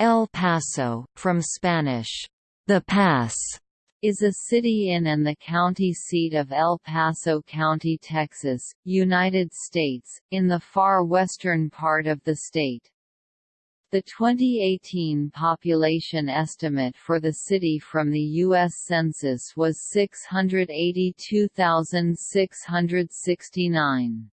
El Paso, from Spanish, the Pass, is a city in and the county seat of El Paso County, Texas, United States, in the far western part of the state. The 2018 population estimate for the city from the U.S. Census was 682,669.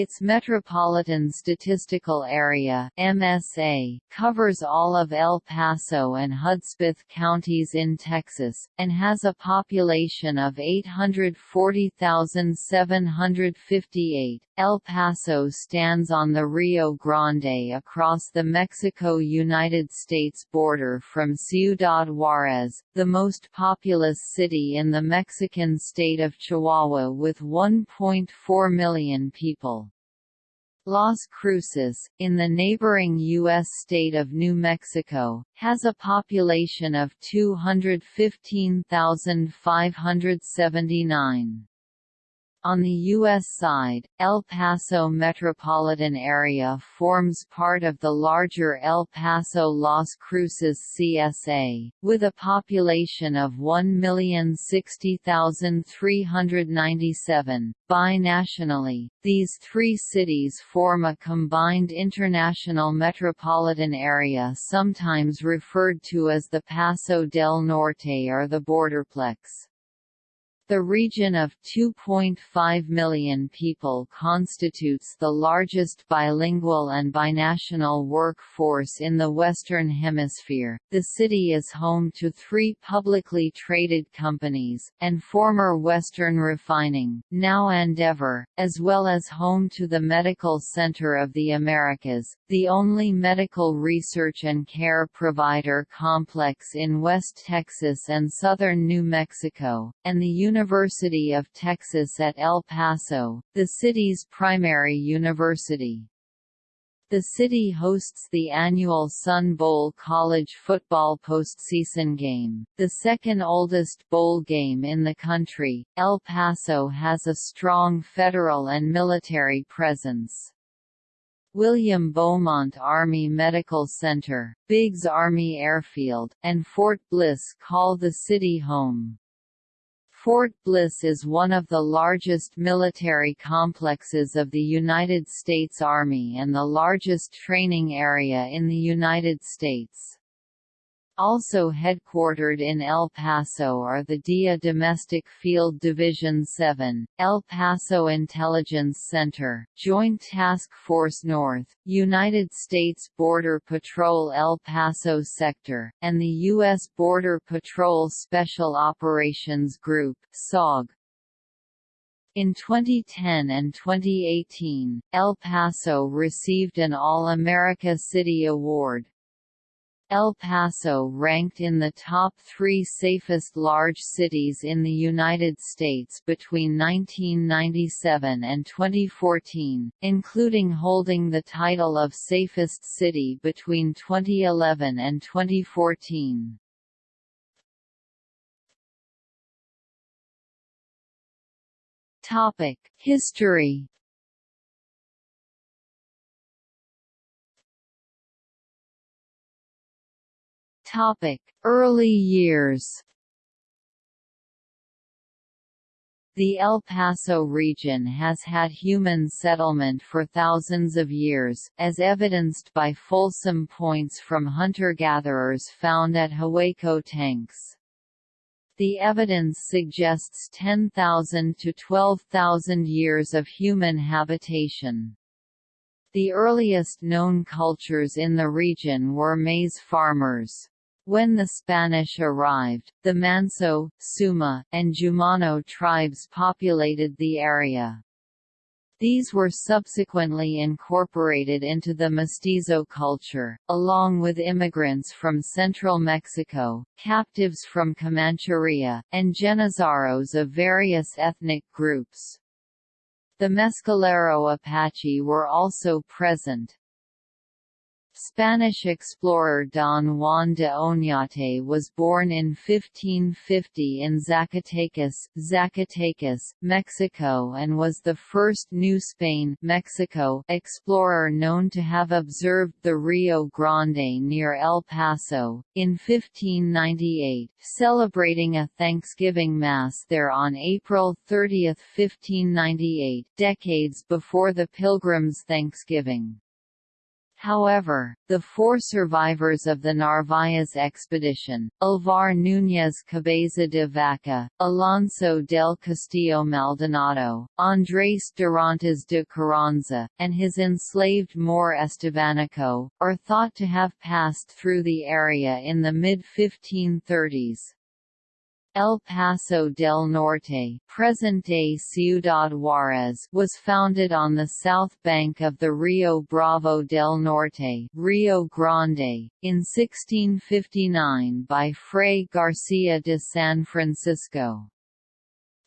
Its Metropolitan Statistical Area MSA, covers all of El Paso and Hudspeth counties in Texas, and has a population of 840,758. El Paso stands on the Rio Grande across the Mexico–United States border from Ciudad Juarez, the most populous city in the Mexican state of Chihuahua with 1.4 million people. Las Cruces, in the neighboring U.S. state of New Mexico, has a population of 215,579. On the U.S. side, El Paso metropolitan area forms part of the larger El Paso-Las Cruces CSA, with a population of 1,060,397. Binationally, these three cities form a combined international metropolitan area sometimes referred to as the Paso del Norte or the Borderplex. The region of 2.5 million people constitutes the largest bilingual and binational workforce in the Western Hemisphere. The city is home to three publicly traded companies, and former Western Refining, now Andeavor, as well as home to the Medical Center of the Americas, the only medical research and care provider complex in West Texas and southern New Mexico, and the University of Texas at El Paso, the city's primary university. The city hosts the annual Sun Bowl college football postseason game, the second oldest bowl game in the country. El Paso has a strong federal and military presence. William Beaumont Army Medical Center, Biggs Army Airfield, and Fort Bliss call the city home. Fort Bliss is one of the largest military complexes of the United States Army and the largest training area in the United States. Also headquartered in El Paso are the DIA Domestic Field Division 7, El Paso Intelligence Center, Joint Task Force North, United States Border Patrol El Paso Sector, and the U.S. Border Patrol Special Operations Group SOG. In 2010 and 2018, El Paso received an All-America City Award, El Paso ranked in the top three safest large cities in the United States between 1997 and 2014, including holding the title of safest city between 2011 and 2014. History Topic: Early years. The El Paso region has had human settlement for thousands of years, as evidenced by Folsom points from hunter-gatherers found at Hueco tanks. The evidence suggests 10,000 to 12,000 years of human habitation. The earliest known cultures in the region were maize farmers. When the Spanish arrived, the Manso, Suma, and Jumano tribes populated the area. These were subsequently incorporated into the mestizo culture, along with immigrants from central Mexico, captives from Comancheria, and Genízaros of various ethnic groups. The Mescalero Apache were also present. Spanish explorer Don Juan de Oñate was born in 1550 in Zacatecas, Zacatecas, Mexico and was the first New Spain Mexico explorer known to have observed the Rio Grande near El Paso, in 1598, celebrating a Thanksgiving Mass there on April 30, 1598, decades before the Pilgrims' Thanksgiving. However, the four survivors of the Narvaez expedition, Alvar Núñez Cabeza de Vaca, Alonso del Castillo Maldonado, Andrés Dorantes de Carranza, and his enslaved Moor Estevanico, are thought to have passed through the area in the mid-1530s. El Paso del Norte present-day Ciudad Juárez was founded on the south bank of the Rio Bravo del Norte Rio Grande, in 1659 by Fray García de San Francisco.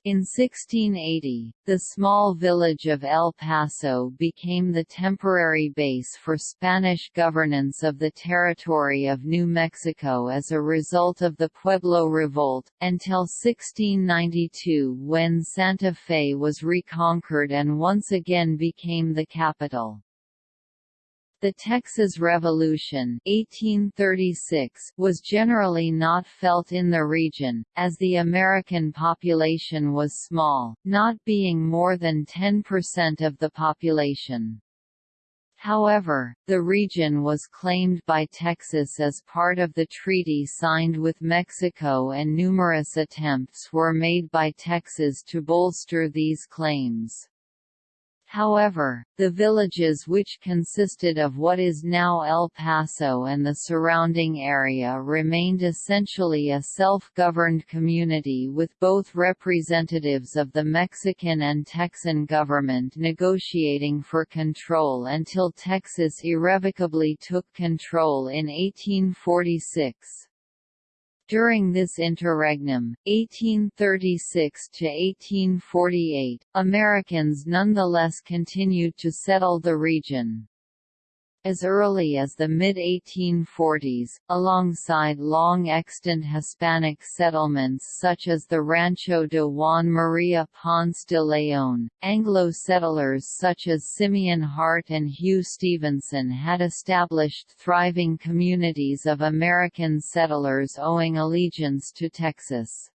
In 1680, the small village of El Paso became the temporary base for Spanish governance of the territory of New Mexico as a result of the Pueblo Revolt, until 1692 when Santa Fe was reconquered and once again became the capital. The Texas Revolution 1836 was generally not felt in the region, as the American population was small, not being more than 10% of the population. However, the region was claimed by Texas as part of the treaty signed with Mexico and numerous attempts were made by Texas to bolster these claims. However, the villages which consisted of what is now El Paso and the surrounding area remained essentially a self-governed community with both representatives of the Mexican and Texan government negotiating for control until Texas irrevocably took control in 1846. During this interregnum, 1836–1848, Americans nonetheless continued to settle the region. As early as the mid-1840s, alongside long-extant Hispanic settlements such as the Rancho de Juan María Ponce de León, Anglo-settlers such as Simeon Hart and Hugh Stevenson had established thriving communities of American settlers owing allegiance to Texas.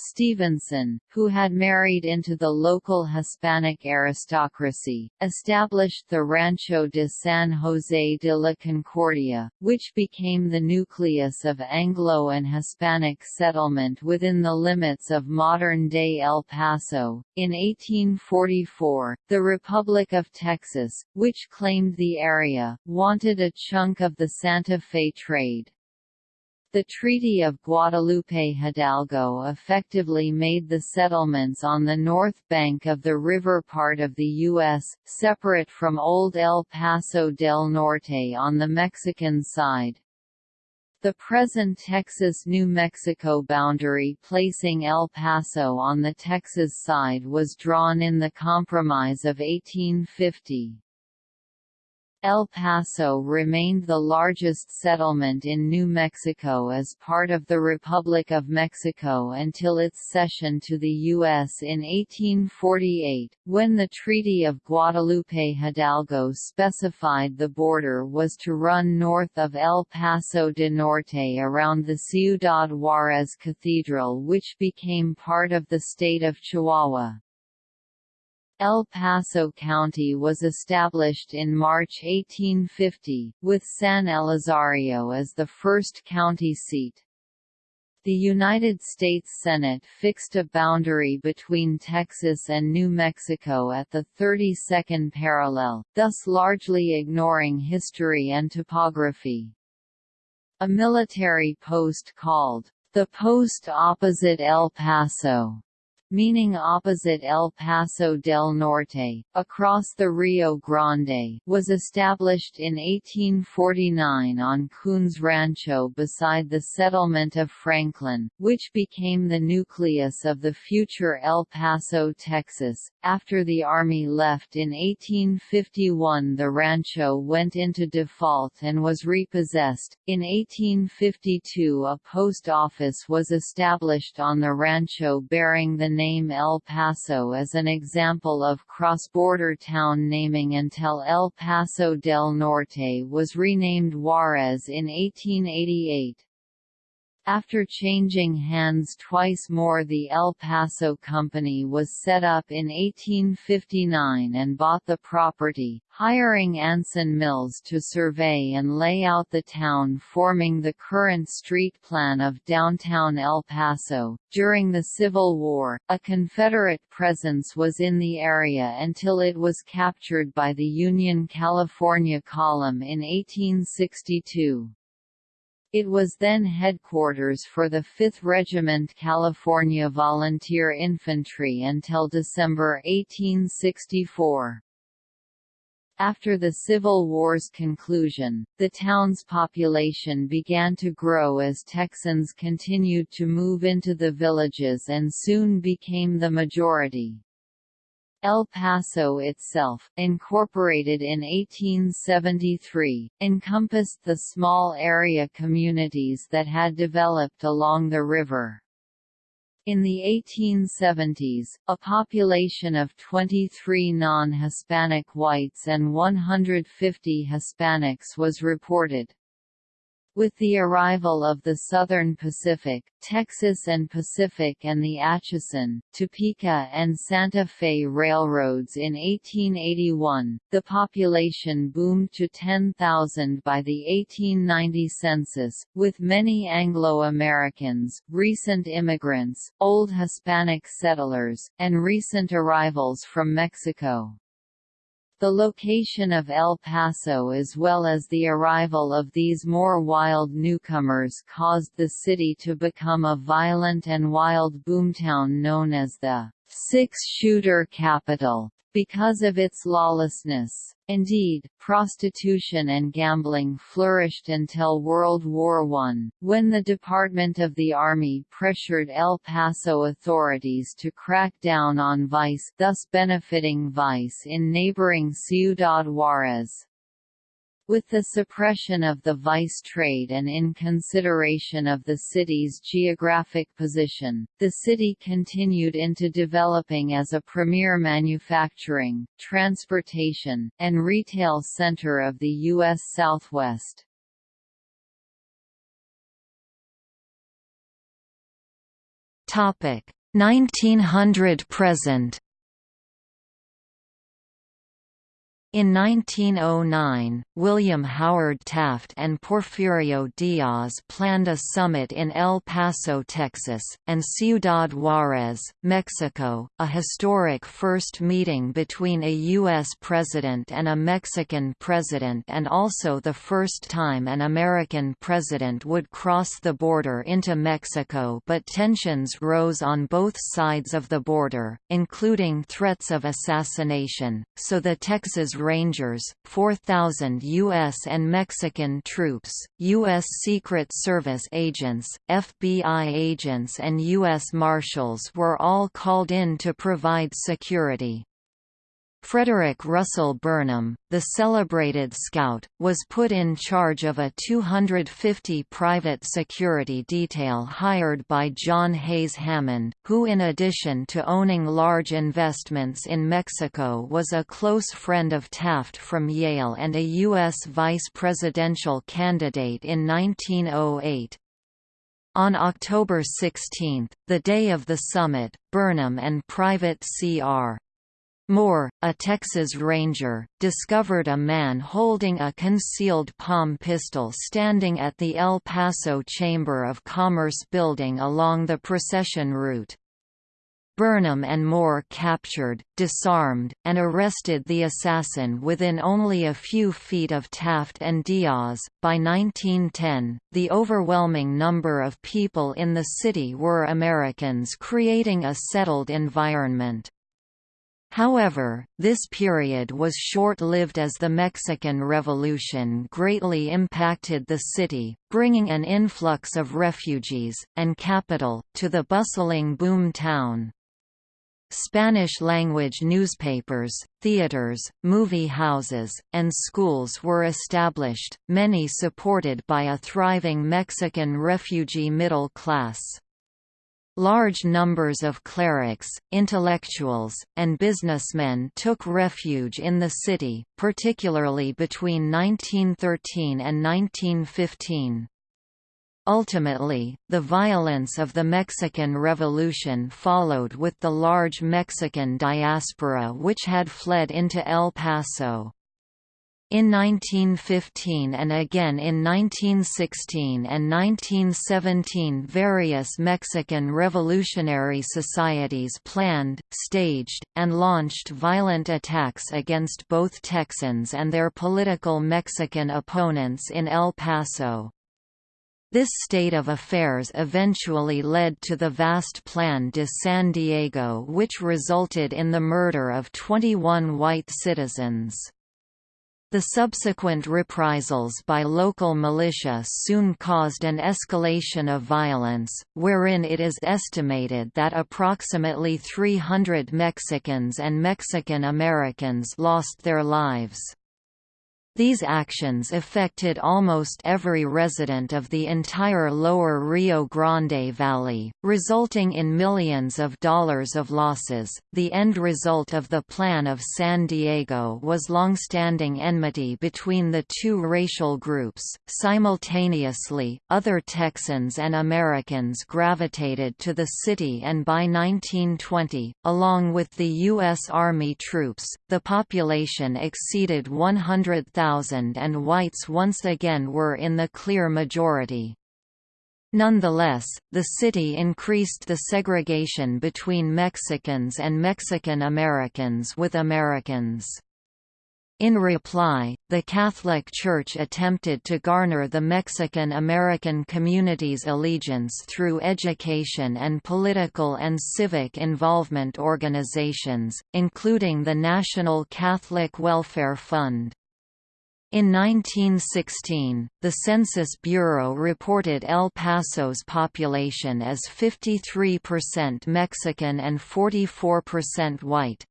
Stevenson, who had married into the local Hispanic aristocracy, established the Rancho de San José de la Concordia, which became the nucleus of Anglo and Hispanic settlement within the limits of modern-day El Paso. In 1844, the Republic of Texas, which claimed the area, wanted a chunk of the Santa Fe trade. The Treaty of Guadalupe Hidalgo effectively made the settlements on the north bank of the river part of the U.S., separate from Old El Paso del Norte on the Mexican side. The present Texas-New Mexico boundary placing El Paso on the Texas side was drawn in the Compromise of 1850. El Paso remained the largest settlement in New Mexico as part of the Republic of Mexico until its cession to the U.S. in 1848, when the Treaty of Guadalupe Hidalgo specified the border was to run north of El Paso de Norte around the Ciudad Juárez Cathedral which became part of the state of Chihuahua. El Paso County was established in March 1850, with San Elizario as the first county seat. The United States Senate fixed a boundary between Texas and New Mexico at the 32nd parallel, thus largely ignoring history and topography. A military post called, the post opposite El Paso, meaning opposite El Paso del Norte, across the Rio Grande, was established in 1849 on Coons Rancho beside the settlement of Franklin, which became the nucleus of the future El Paso, Texas. After the Army left in 1851, the rancho went into default and was repossessed. In 1852, a post office was established on the rancho bearing the name El Paso as an example of cross-border town naming until El Paso del Norte was renamed Juarez in 1888. After changing hands twice more the El Paso Company was set up in 1859 and bought the property, hiring Anson Mills to survey and lay out the town forming the current street plan of downtown El Paso. During the Civil War, a Confederate presence was in the area until it was captured by the Union California Column in 1862. It was then headquarters for the 5th Regiment California Volunteer Infantry until December 1864. After the Civil War's conclusion, the town's population began to grow as Texans continued to move into the villages and soon became the majority. El Paso itself, incorporated in 1873, encompassed the small area communities that had developed along the river. In the 1870s, a population of 23 non-Hispanic whites and 150 Hispanics was reported. With the arrival of the Southern Pacific, Texas and Pacific and the Atchison, Topeka and Santa Fe railroads in 1881, the population boomed to 10,000 by the 1890 census, with many Anglo-Americans, recent immigrants, old Hispanic settlers, and recent arrivals from Mexico. The location of El Paso as well as the arrival of these more wild newcomers caused the city to become a violent and wild boomtown known as the six-shooter capital because of its lawlessness. Indeed, prostitution and gambling flourished until World War I, when the Department of the Army pressured El Paso authorities to crack down on vice thus benefiting vice in neighboring Ciudad Juarez. With the suppression of the vice trade and in consideration of the city's geographic position, the city continued into developing as a premier manufacturing, transportation, and retail center of the U.S. Southwest. Topic 1900 present In 1909, William Howard Taft and Porfirio Diaz planned a summit in El Paso, Texas, and Ciudad Juarez, Mexico, a historic first meeting between a U.S. president and a Mexican president and also the first time an American president would cross the border into Mexico but tensions rose on both sides of the border, including threats of assassination, so the Texas Rangers, 4,000 U.S. and Mexican troops, U.S. Secret Service agents, FBI agents and U.S. Marshals were all called in to provide security. Frederick Russell Burnham, the celebrated scout, was put in charge of a 250 private security detail hired by John Hays Hammond, who in addition to owning large investments in Mexico was a close friend of Taft from Yale and a U.S. vice presidential candidate in 1908. On October 16, the day of the summit, Burnham and Private C.R. Moore, a Texas Ranger, discovered a man holding a concealed palm pistol standing at the El Paso Chamber of Commerce building along the procession route. Burnham and Moore captured, disarmed, and arrested the assassin within only a few feet of Taft and Diaz. By 1910, the overwhelming number of people in the city were Americans creating a settled environment. However, this period was short-lived as the Mexican Revolution greatly impacted the city, bringing an influx of refugees, and capital, to the bustling boom town. Spanish-language newspapers, theaters, movie houses, and schools were established, many supported by a thriving Mexican refugee middle class. Large numbers of clerics, intellectuals, and businessmen took refuge in the city, particularly between 1913 and 1915. Ultimately, the violence of the Mexican Revolution followed with the large Mexican diaspora which had fled into El Paso. In 1915 and again in 1916 and 1917 various Mexican revolutionary societies planned, staged, and launched violent attacks against both Texans and their political Mexican opponents in El Paso. This state of affairs eventually led to the vast Plan de San Diego which resulted in the murder of 21 white citizens. The subsequent reprisals by local militia soon caused an escalation of violence, wherein it is estimated that approximately 300 Mexicans and Mexican Americans lost their lives. These actions affected almost every resident of the entire lower Rio Grande Valley, resulting in millions of dollars of losses. The end result of the Plan of San Diego was long-standing enmity between the two racial groups. Simultaneously, other Texans and Americans gravitated to the city and by 1920, along with the U.S. Army troops, the population exceeded 100,000 and whites once again were in the clear majority. Nonetheless, the city increased the segregation between Mexicans and Mexican Americans with Americans. In reply, the Catholic Church attempted to garner the Mexican-American community's allegiance through education and political and civic involvement organizations, including the National Catholic Welfare Fund. In 1916, the Census Bureau reported El Paso's population as 53% Mexican and 44% white.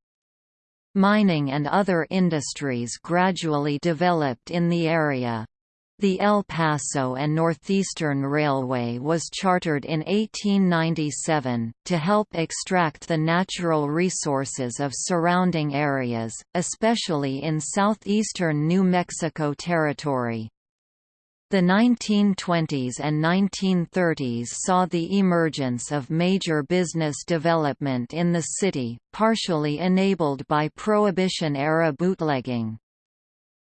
Mining and other industries gradually developed in the area. The El Paso and Northeastern Railway was chartered in 1897, to help extract the natural resources of surrounding areas, especially in southeastern New Mexico Territory. The 1920s and 1930s saw the emergence of major business development in the city, partially enabled by Prohibition-era bootlegging.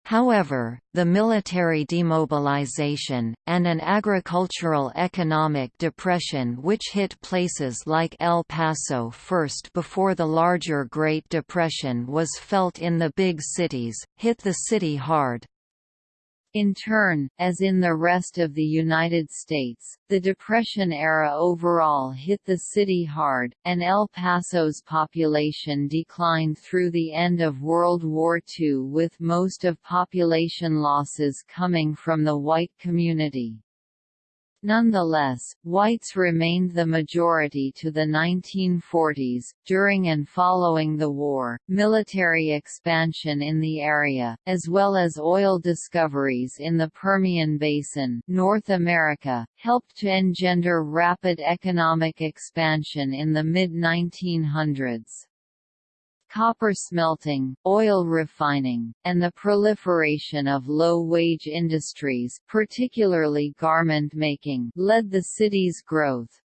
However, the military demobilization, and an agricultural economic depression which hit places like El Paso first before the larger Great Depression was felt in the big cities, hit the city hard. In turn, as in the rest of the United States, the Depression era overall hit the city hard, and El Paso's population declined through the end of World War II with most of population losses coming from the white community. Nonetheless, whites remained the majority to the 1940s. During and following the war, military expansion in the area, as well as oil discoveries in the Permian Basin, North America, helped to engender rapid economic expansion in the mid-1900s copper smelting, oil refining, and the proliferation of low-wage industries particularly garment making led the city's growth.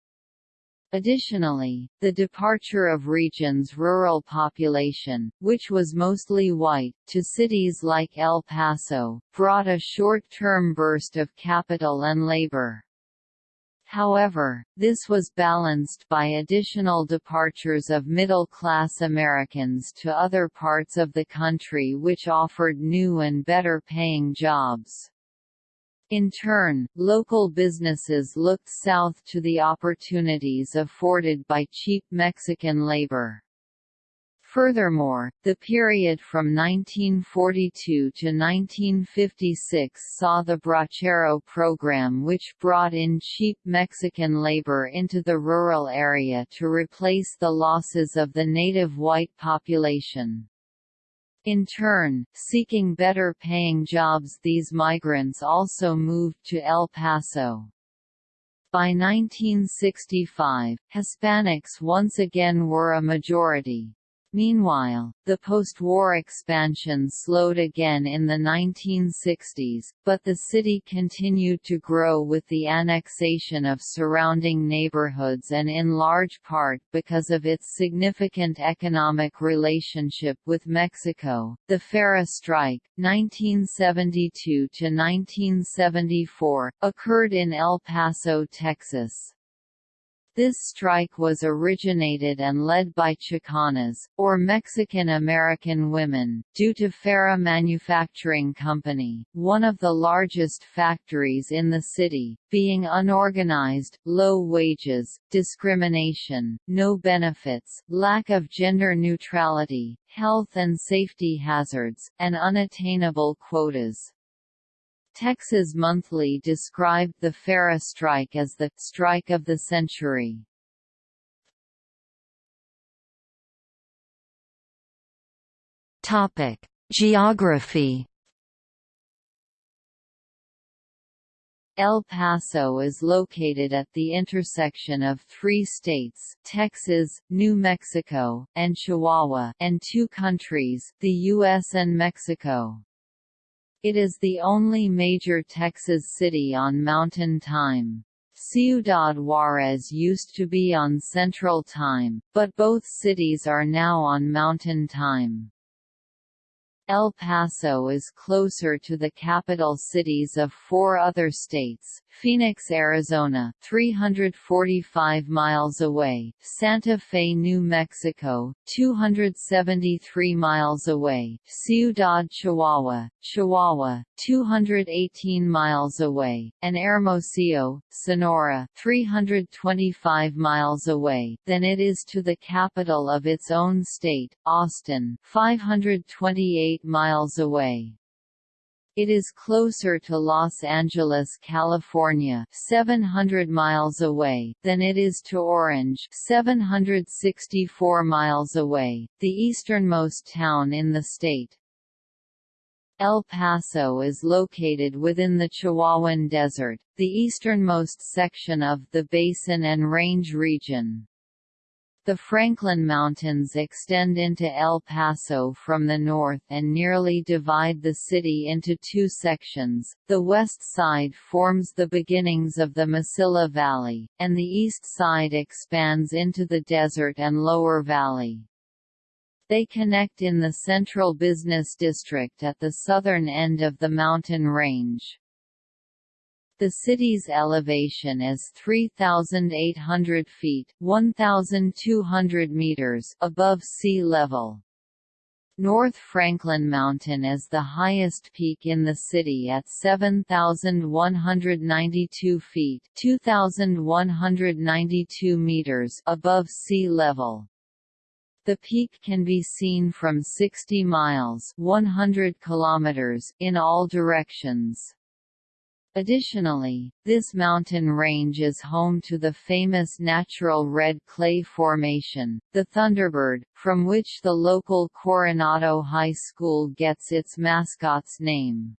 Additionally, the departure of region's rural population, which was mostly white, to cities like El Paso, brought a short-term burst of capital and labor. However, this was balanced by additional departures of middle-class Americans to other parts of the country which offered new and better-paying jobs. In turn, local businesses looked south to the opportunities afforded by cheap Mexican labor. Furthermore, the period from 1942 to 1956 saw the Bracero program which brought in cheap Mexican labor into the rural area to replace the losses of the native white population. In turn, seeking better paying jobs these migrants also moved to El Paso. By 1965, Hispanics once again were a majority. Meanwhile, the post-war expansion slowed again in the 1960s, but the city continued to grow with the annexation of surrounding neighborhoods and in large part because of its significant economic relationship with Mexico. The Farah strike, 1972 to 1974, occurred in El Paso, Texas. This strike was originated and led by Chicanas, or Mexican-American women, due to Farah Manufacturing Company, one of the largest factories in the city, being unorganized, low wages, discrimination, no benefits, lack of gender neutrality, health and safety hazards, and unattainable quotas. Texas Monthly described the Farah strike as the «strike of the century». Geography El Paso is located at the intersection of three states Texas, New Mexico, and Chihuahua and two countries, the U.S. and Mexico. It is the only major Texas city on Mountain Time. Ciudad Juarez used to be on Central Time, but both cities are now on Mountain Time. El Paso is closer to the capital cities of four other states, Phoenix, Arizona 345 miles away, Santa Fe, New Mexico 273 miles away, Ciudad Chihuahua, Chihuahua 218 miles away, and Hermosillo, Sonora 325 miles away, than it is to the capital of its own state, Austin 528 miles away. It is closer to Los Angeles, California, 700 miles away, than it is to Orange, 764 miles away, the easternmost town in the state. El Paso is located within the Chihuahuan Desert, the easternmost section of the Basin and Range region. The Franklin Mountains extend into El Paso from the north and nearly divide the city into two sections. The west side forms the beginnings of the Mesilla Valley, and the east side expands into the desert and lower valley. They connect in the central business district at the southern end of the mountain range. The city's elevation is 3,800 feet 1,200 meters above sea level. North Franklin Mountain is the highest peak in the city at 7,192 feet 2,192 meters above sea level. The peak can be seen from 60 miles 100 kilometers in all directions. Additionally, this mountain range is home to the famous natural red clay formation, the Thunderbird, from which the local Coronado High School gets its mascot's name.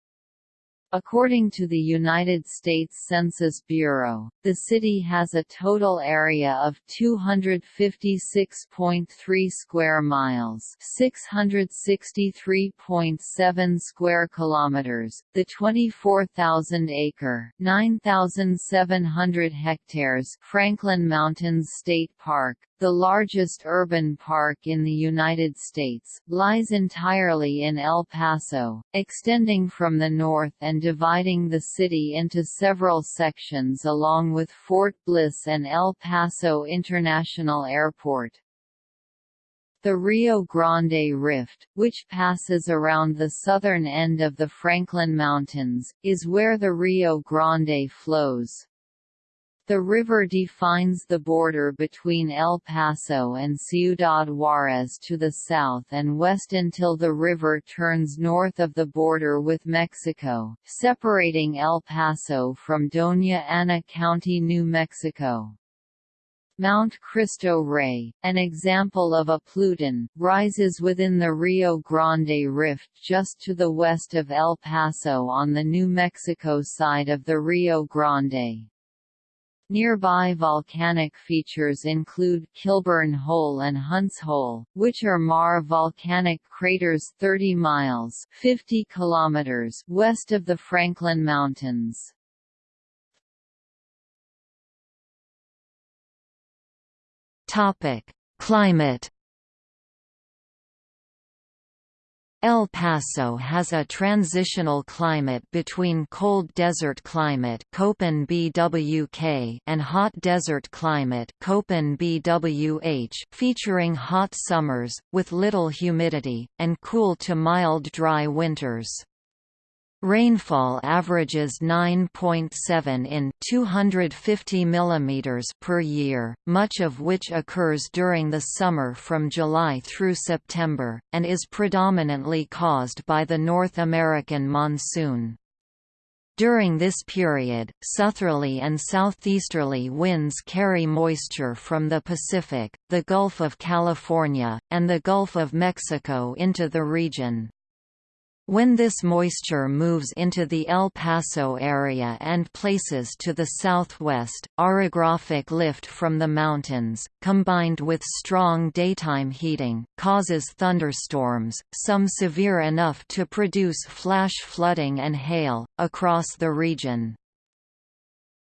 According to the United States Census Bureau, the city has a total area of 256.3 square miles, 663.7 square kilometers. The 24,000-acre, 9,700 hectares Franklin Mountains State Park, the largest urban park in the United States, lies entirely in El Paso, extending from the north and dividing the city into several sections along with Fort Bliss and El Paso International Airport. The Rio Grande Rift, which passes around the southern end of the Franklin Mountains, is where the Rio Grande flows. The river defines the border between El Paso and Ciudad Juarez to the south and west until the river turns north of the border with Mexico, separating El Paso from Doña Ana County, New Mexico. Mount Cristo Rey, an example of a pluton, rises within the Rio Grande Rift just to the west of El Paso on the New Mexico side of the Rio Grande. Nearby volcanic features include Kilburn Hole and Hunts Hole, which are maar volcanic craters 30 miles 50 kilometers west of the Franklin Mountains. Climate. El Paso has a transitional climate between cold desert climate BWK and hot desert climate BWH featuring hot summers, with little humidity, and cool to mild dry winters. Rainfall averages 9.7 in 250 mm per year, much of which occurs during the summer from July through September, and is predominantly caused by the North American monsoon. During this period, southerly and southeasterly winds carry moisture from the Pacific, the Gulf of California, and the Gulf of Mexico into the region. When this moisture moves into the El Paso area and places to the southwest, orographic lift from the mountains, combined with strong daytime heating, causes thunderstorms, some severe enough to produce flash flooding and hail, across the region.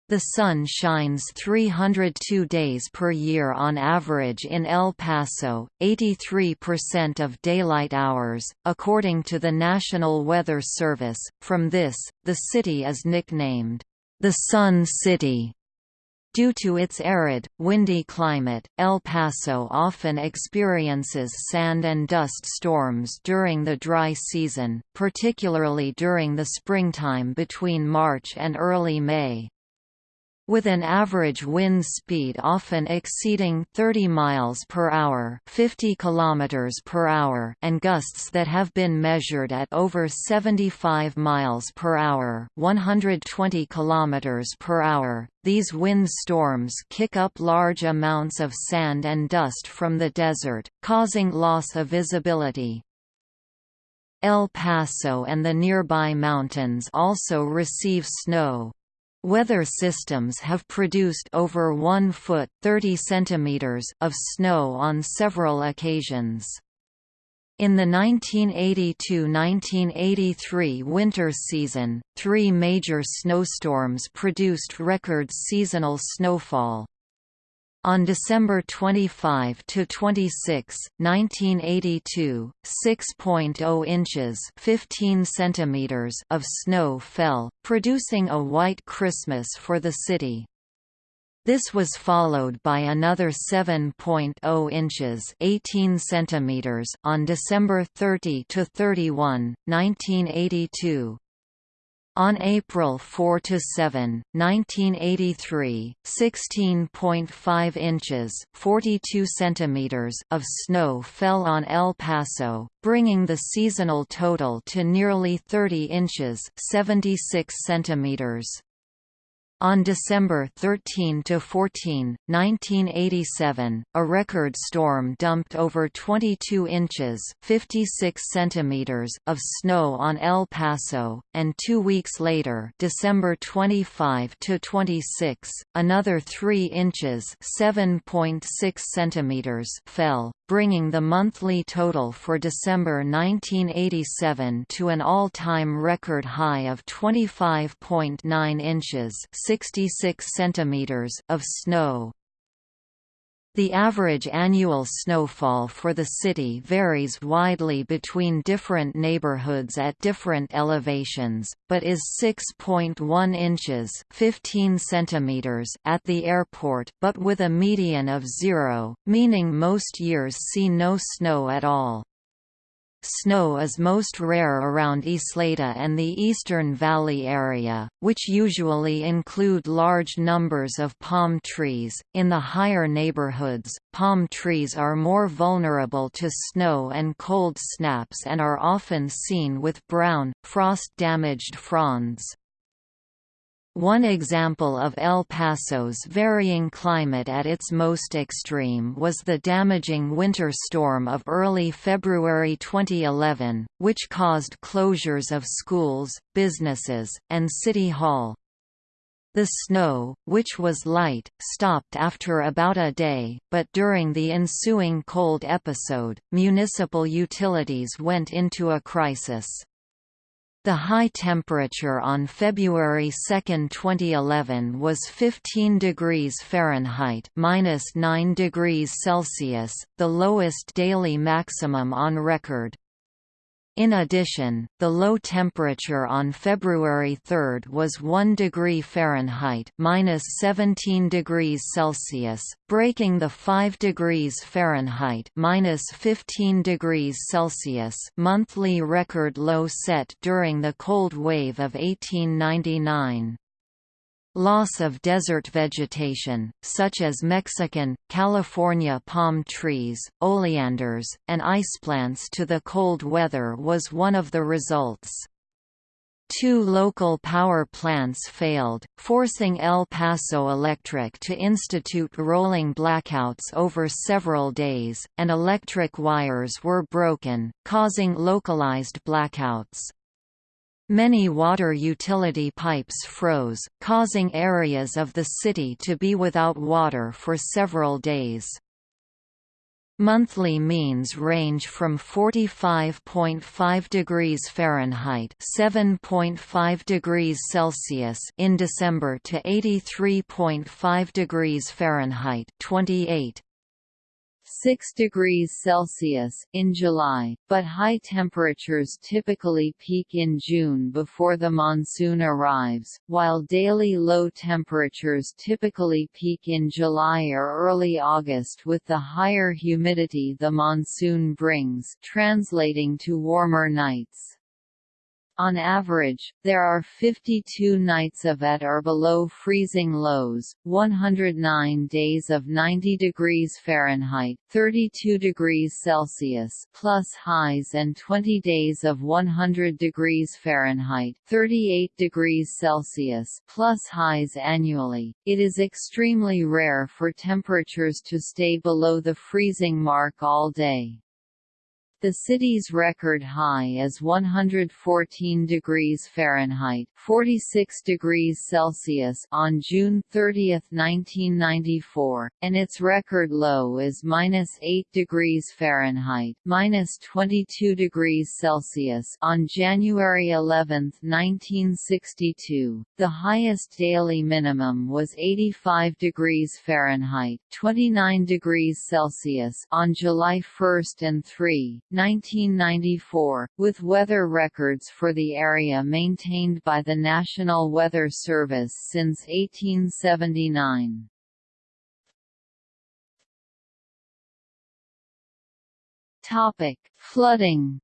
The sun shines 302 days per year on average in El Paso, 83% of daylight hours, according to the National Weather Service. From this, the city is nicknamed, the Sun City. Due to its arid, windy climate, El Paso often experiences sand and dust storms during the dry season, particularly during the springtime between March and early May with an average wind speed often exceeding 30 miles per hour, 50 kilometers per hour, and gusts that have been measured at over 75 miles per hour, 120 kilometers per hour. These wind storms kick up large amounts of sand and dust from the desert, causing loss of visibility. El Paso and the nearby mountains also receive snow, Weather systems have produced over 1 foot 30 centimeters of snow on several occasions. In the 1982–1983 winter season, three major snowstorms produced record seasonal snowfall. On December 25 to 26, 1982, 6.0 inches (15 centimeters) of snow fell, producing a white Christmas for the city. This was followed by another 7.0 inches (18 centimeters) on December 30 to 31, 1982. On April 4 to 7, 1983, 16.5 inches 42 centimeters of snow fell on El Paso, bringing the seasonal total to nearly 30 inches 76 centimeters. On December 13–14, 1987, a record storm dumped over 22 inches 56 centimeters of snow on El Paso, and two weeks later December 25–26, another 3 inches 7.6 centimeters fell, bringing the monthly total for December 1987 to an all-time record high of 25.9 inches 66 centimeters of snow. The average annual snowfall for the city varies widely between different neighborhoods at different elevations, but is 6.1 inches 15 centimeters at the airport but with a median of zero, meaning most years see no snow at all. Snow is most rare around Ysleta and the Eastern Valley area, which usually include large numbers of palm trees. In the higher neighborhoods, palm trees are more vulnerable to snow and cold snaps and are often seen with brown, frost-damaged fronds. One example of El Paso's varying climate at its most extreme was the damaging winter storm of early February 2011, which caused closures of schools, businesses, and City Hall. The snow, which was light, stopped after about a day, but during the ensuing cold episode, municipal utilities went into a crisis. The high temperature on February 2, 2011 was 15 degrees Fahrenheit minus 9 degrees Celsius, the lowest daily maximum on record. In addition, the low temperature on February 3 was 1 degree Fahrenheit minus 17 degrees Celsius, breaking the 5 degrees Fahrenheit minus 15 degrees Celsius monthly record low set during the cold wave of 1899. Loss of desert vegetation, such as Mexican, California palm trees, oleanders, and iceplants to the cold weather was one of the results. Two local power plants failed, forcing El Paso Electric to institute rolling blackouts over several days, and electric wires were broken, causing localized blackouts. Many water utility pipes froze, causing areas of the city to be without water for several days. Monthly means range from 45.5 degrees Fahrenheit (7.5 degrees Celsius) in December to 83.5 degrees Fahrenheit (28 6 degrees Celsius in July, but high temperatures typically peak in June before the monsoon arrives, while daily low temperatures typically peak in July or early August with the higher humidity the monsoon brings, translating to warmer nights. On average, there are 52 nights of at or below freezing lows, 109 days of 90 degrees Fahrenheit, 32 degrees Celsius plus highs and 20 days of 100 degrees Fahrenheit, 38 degrees Celsius plus highs annually. It is extremely rare for temperatures to stay below the freezing mark all day. The city's record high is 114 degrees Fahrenheit (46 degrees Celsius) on June 30, 1994, and its record low is -8 degrees Fahrenheit (-22 degrees Celsius) on January 11, 1962. The highest daily minimum was 85 degrees Fahrenheit (29 degrees Celsius) on July 1 and 3. 1994, with weather records for the area maintained by the National Weather Service since 1879. Topic: Flooding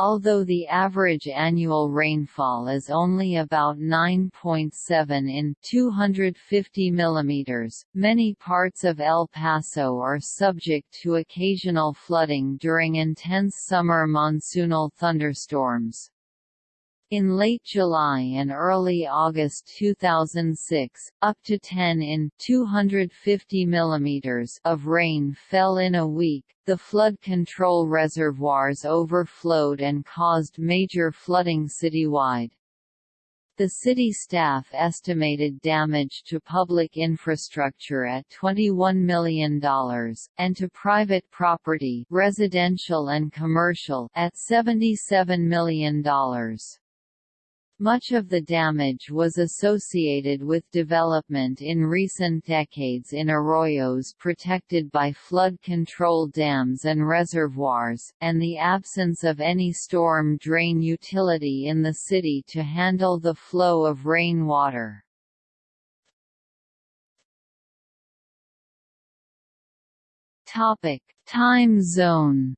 Although the average annual rainfall is only about 9.7 in 250 mm, many parts of El Paso are subject to occasional flooding during intense summer monsoonal thunderstorms. In late July and early August 2006, up to 10 in 250 mm of rain fell in a week. The flood control reservoirs overflowed and caused major flooding citywide. The city staff estimated damage to public infrastructure at $21 million, and to private property residential and commercial at $77 million. Much of the damage was associated with development in recent decades in arroyos protected by flood control dams and reservoirs, and the absence of any storm drain utility in the city to handle the flow of rainwater. Time zone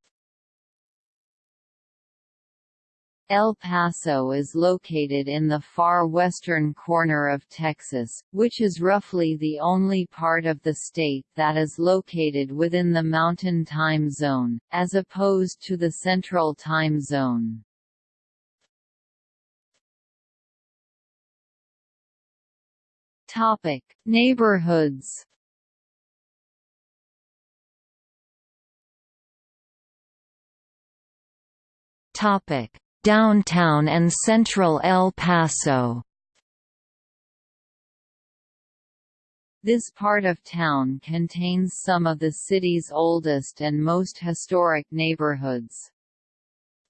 El Paso is located in the far western corner of Texas, which is roughly the only part of the state that is located within the Mountain Time Zone, as opposed to the Central Time Zone. Topic: Neighborhoods Topic Downtown and central El Paso This part of town contains some of the city's oldest and most historic neighborhoods.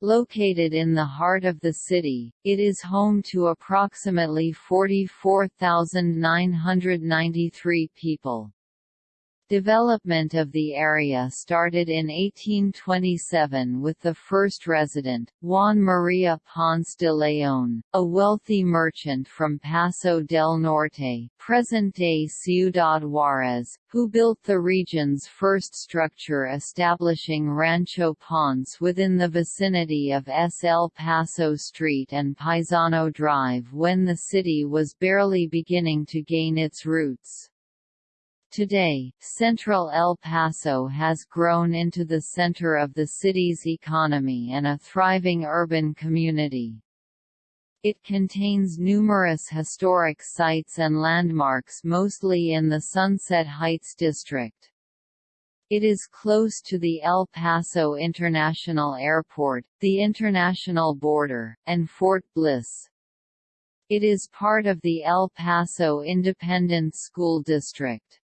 Located in the heart of the city, it is home to approximately 44,993 people. Development of the area started in 1827 with the first resident, Juan María Ponce de León, a wealthy merchant from Paso del Norte present-day Ciudad Juárez, who built the region's first structure establishing Rancho Ponce within the vicinity of S. El Paso Street and Paisano Drive when the city was barely beginning to gain its roots. Today, central El Paso has grown into the center of the city's economy and a thriving urban community. It contains numerous historic sites and landmarks mostly in the Sunset Heights district. It is close to the El Paso International Airport, the international border, and Fort Bliss. It is part of the El Paso Independent School District.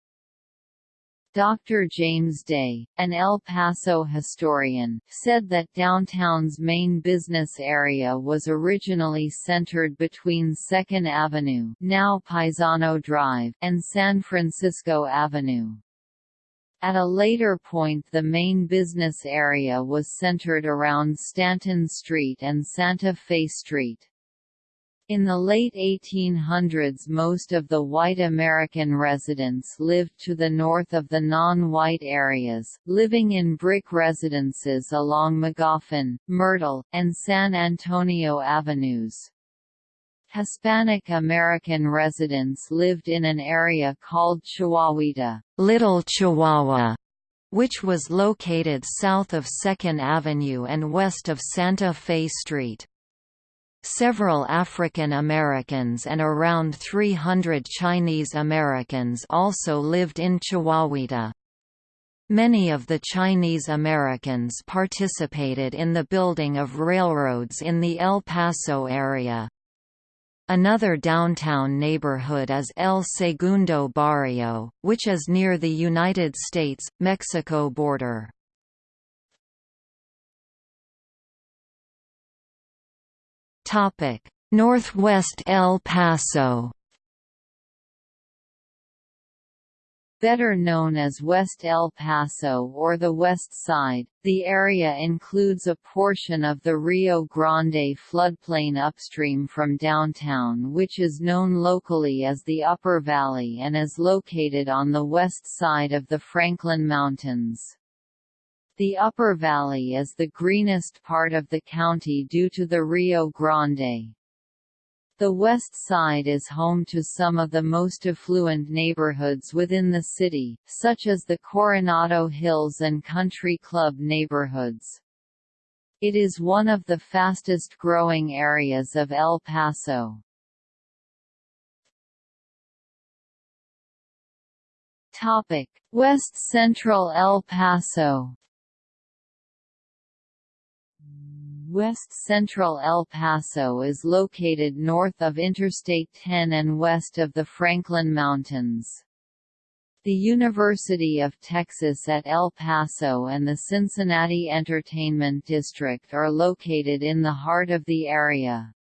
Dr. James Day, an El Paso historian, said that downtown's main business area was originally centered between 2nd Avenue now Paisano Drive and San Francisco Avenue. At a later point the main business area was centered around Stanton Street and Santa Fe Street. In the late 1800s most of the white American residents lived to the north of the non-white areas, living in brick residences along Magoffin, Myrtle, and San Antonio avenues. Hispanic American residents lived in an area called Chihuahuita, Little Chihuahua, which was located south of 2nd Avenue and west of Santa Fe Street. Several African Americans and around 300 Chinese Americans also lived in Chihuahuita. Many of the Chinese Americans participated in the building of railroads in the El Paso area. Another downtown neighborhood is El Segundo Barrio, which is near the United States-Mexico border. Topic: Northwest El Paso. Better known as West El Paso or the West Side, the area includes a portion of the Rio Grande floodplain upstream from downtown which is known locally as the Upper Valley and is located on the west side of the Franklin Mountains. The upper valley is the greenest part of the county due to the Rio Grande. The west side is home to some of the most affluent neighborhoods within the city, such as the Coronado Hills and Country Club neighborhoods. It is one of the fastest growing areas of El Paso. West Central El Paso West Central El Paso is located north of Interstate 10 and west of the Franklin Mountains. The University of Texas at El Paso and the Cincinnati Entertainment District are located in the heart of the area.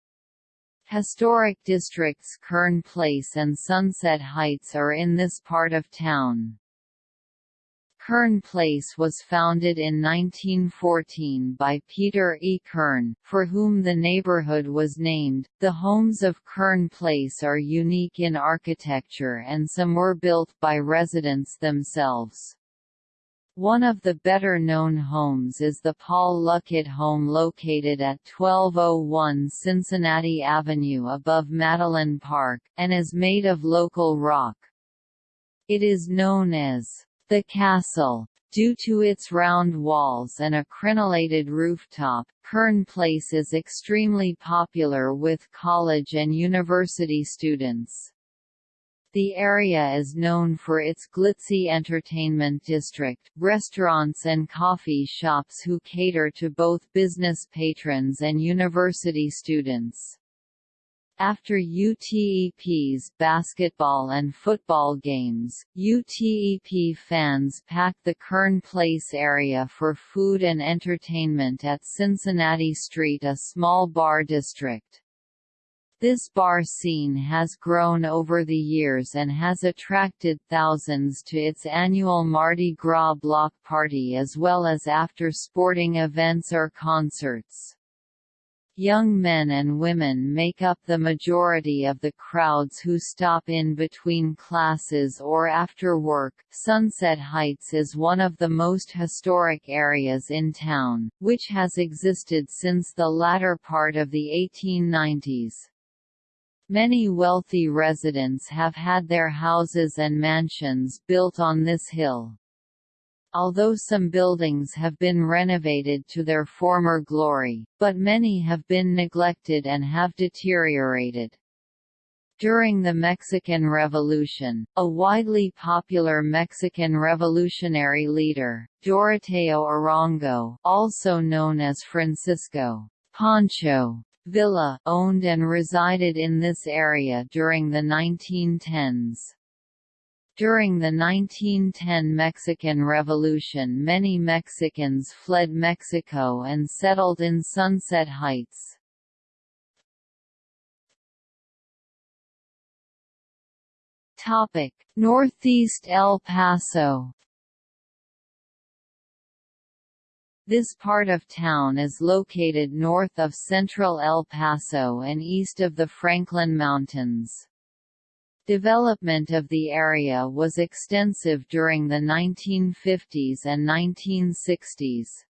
Historic districts Kern Place and Sunset Heights are in this part of town. Kern Place was founded in 1914 by Peter E. Kern, for whom the neighborhood was named. The homes of Kern Place are unique in architecture and some were built by residents themselves. One of the better-known homes is the Paul Luckett home located at 1201 Cincinnati Avenue above Madeline Park, and is made of local rock. It is known as the Castle. Due to its round walls and a crenellated rooftop, Kern Place is extremely popular with college and university students. The area is known for its glitzy entertainment district, restaurants and coffee shops who cater to both business patrons and university students. After UTEP's basketball and football games, UTEP fans pack the Kern Place area for food and entertainment at Cincinnati Street a small bar district. This bar scene has grown over the years and has attracted thousands to its annual Mardi Gras block party as well as after sporting events or concerts. Young men and women make up the majority of the crowds who stop in between classes or after work. Sunset Heights is one of the most historic areas in town, which has existed since the latter part of the 1890s. Many wealthy residents have had their houses and mansions built on this hill. Although some buildings have been renovated to their former glory, but many have been neglected and have deteriorated. During the Mexican Revolution, a widely popular Mexican revolutionary leader, Doroteo Arango also known as Francisco Pancho Villa, owned and resided in this area during the 1910s. During the 1910 Mexican Revolution many Mexicans fled Mexico and settled in Sunset Heights. Northeast El Paso This part of town is located north of central El Paso and east of the Franklin Mountains. Development of the area was extensive during the 1950s and 1960s.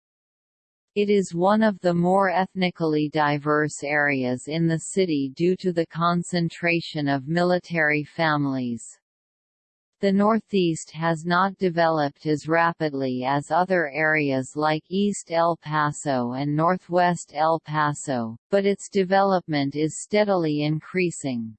It is one of the more ethnically diverse areas in the city due to the concentration of military families. The Northeast has not developed as rapidly as other areas like East El Paso and Northwest El Paso, but its development is steadily increasing.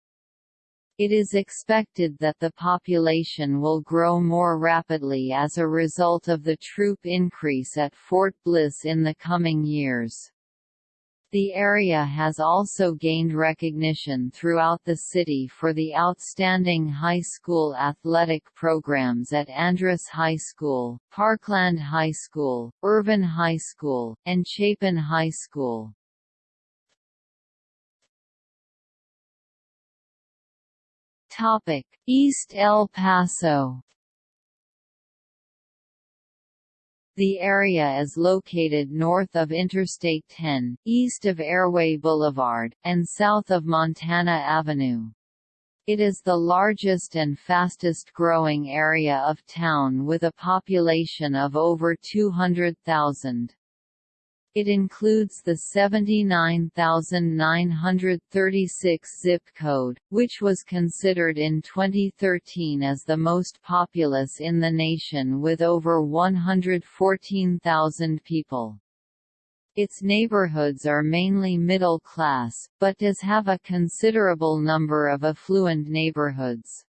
It is expected that the population will grow more rapidly as a result of the troop increase at Fort Bliss in the coming years. The area has also gained recognition throughout the city for the outstanding high school athletic programs at Andress High School, Parkland High School, Irvin High School, and Chapin High School. Topic: East El Paso. The area is located north of Interstate 10, east of Airway Boulevard, and south of Montana Avenue. It is the largest and fastest growing area of town with a population of over 200,000. It includes the 79,936 zip code, which was considered in 2013 as the most populous in the nation with over 114,000 people. Its neighborhoods are mainly middle class, but does have a considerable number of affluent neighborhoods.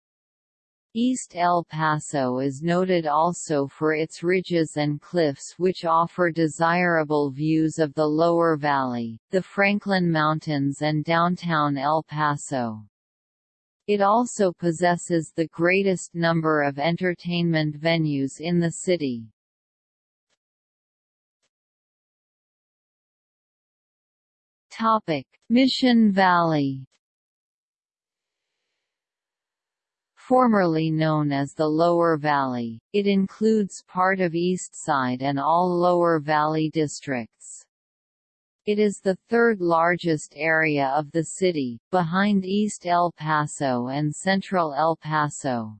East El Paso is noted also for its ridges and cliffs which offer desirable views of the lower valley, the Franklin Mountains and downtown El Paso. It also possesses the greatest number of entertainment venues in the city. Mission Valley formerly known as the Lower Valley. It includes part of East Side and all Lower Valley districts. It is the third largest area of the city, behind East El Paso and Central El Paso.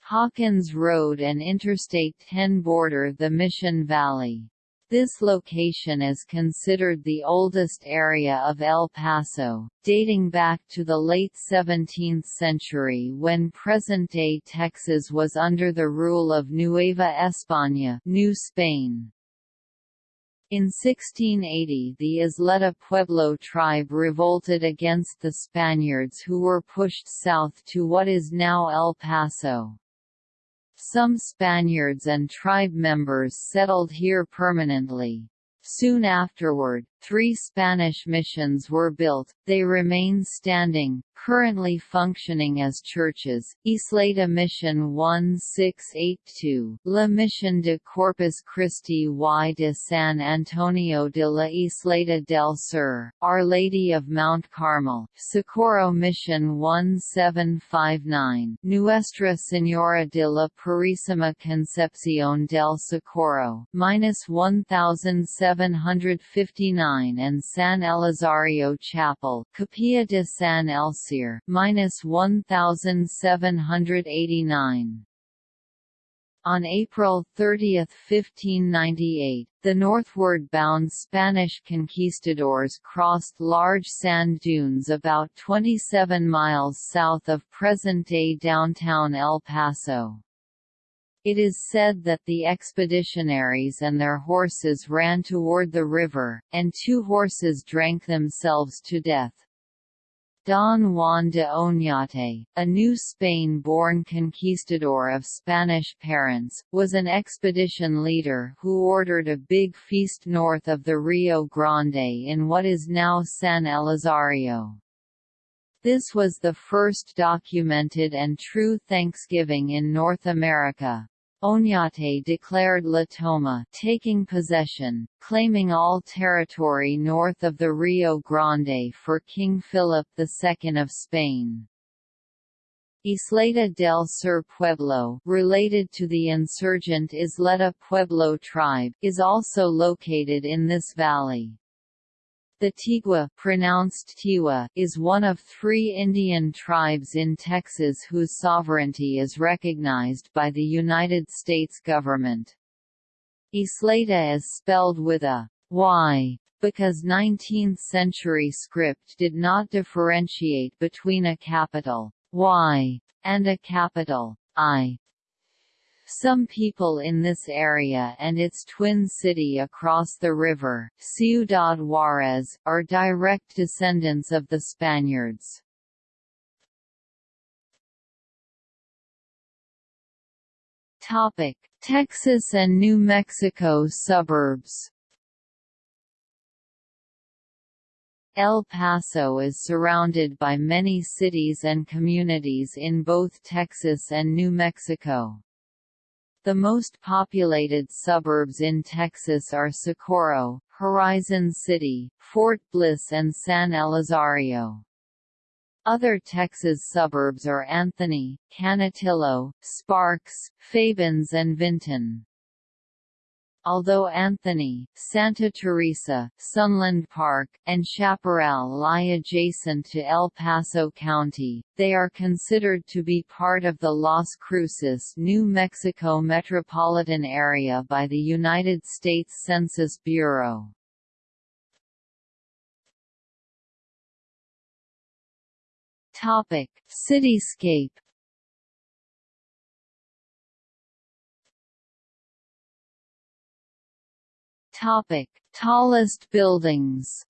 Hawkins Road and Interstate 10 border the Mission Valley. This location is considered the oldest area of El Paso, dating back to the late 17th century when present-day Texas was under the rule of Nueva España New Spain. In 1680 the Isleta Pueblo tribe revolted against the Spaniards who were pushed south to what is now El Paso. Some Spaniards and tribe members settled here permanently. Soon afterward, three Spanish missions were built, they remain standing, currently functioning as churches, Ysleta Mission 1682, La Mission de Corpus Christi y de San Antonio de la Isleta del Sur, Our Lady of Mount Carmel, Socorro Mission 1759, Nuestra Señora de la Purísima Concepción del Socorro, minus 1759 and San Elizario Chapel, Capilla de San minus 1789. On April 30, 1598, the northward-bound Spanish conquistadors crossed large sand dunes about 27 miles south of present-day downtown El Paso. It is said that the expeditionaries and their horses ran toward the river, and two horses drank themselves to death. Don Juan de Oñate, a New Spain-born conquistador of Spanish parents, was an expedition leader who ordered a big feast north of the Rio Grande in what is now San Elizario. This was the first documented and true Thanksgiving in North America. Oñate declared La Toma taking possession, claiming all territory north of the Rio Grande for King Philip II of Spain. Ysleta del Sur Pueblo, related to the insurgent Isleta Pueblo tribe, is also located in this valley. The Tigua pronounced Tiwa, is one of three Indian tribes in Texas whose sovereignty is recognized by the United States government. Ysleta is spelled with a Y because 19th-century script did not differentiate between a capital Y and a capital I. Some people in this area and its twin city across the river, Ciudad Juárez, are direct descendants of the Spaniards. Texas and New Mexico suburbs El Paso is surrounded by many cities and communities in both Texas and New Mexico. The most populated suburbs in Texas are Socorro, Horizon City, Fort Bliss and San Elizario. Other Texas suburbs are Anthony, Canutillo, Sparks, Fabens and Vinton. Although Anthony, Santa Teresa, Sunland Park, and Chaparral lie adjacent to El Paso County, they are considered to be part of the Las Cruces, New Mexico metropolitan area by the United States Census Bureau. Topic: Cityscape Topic: Tallest buildings.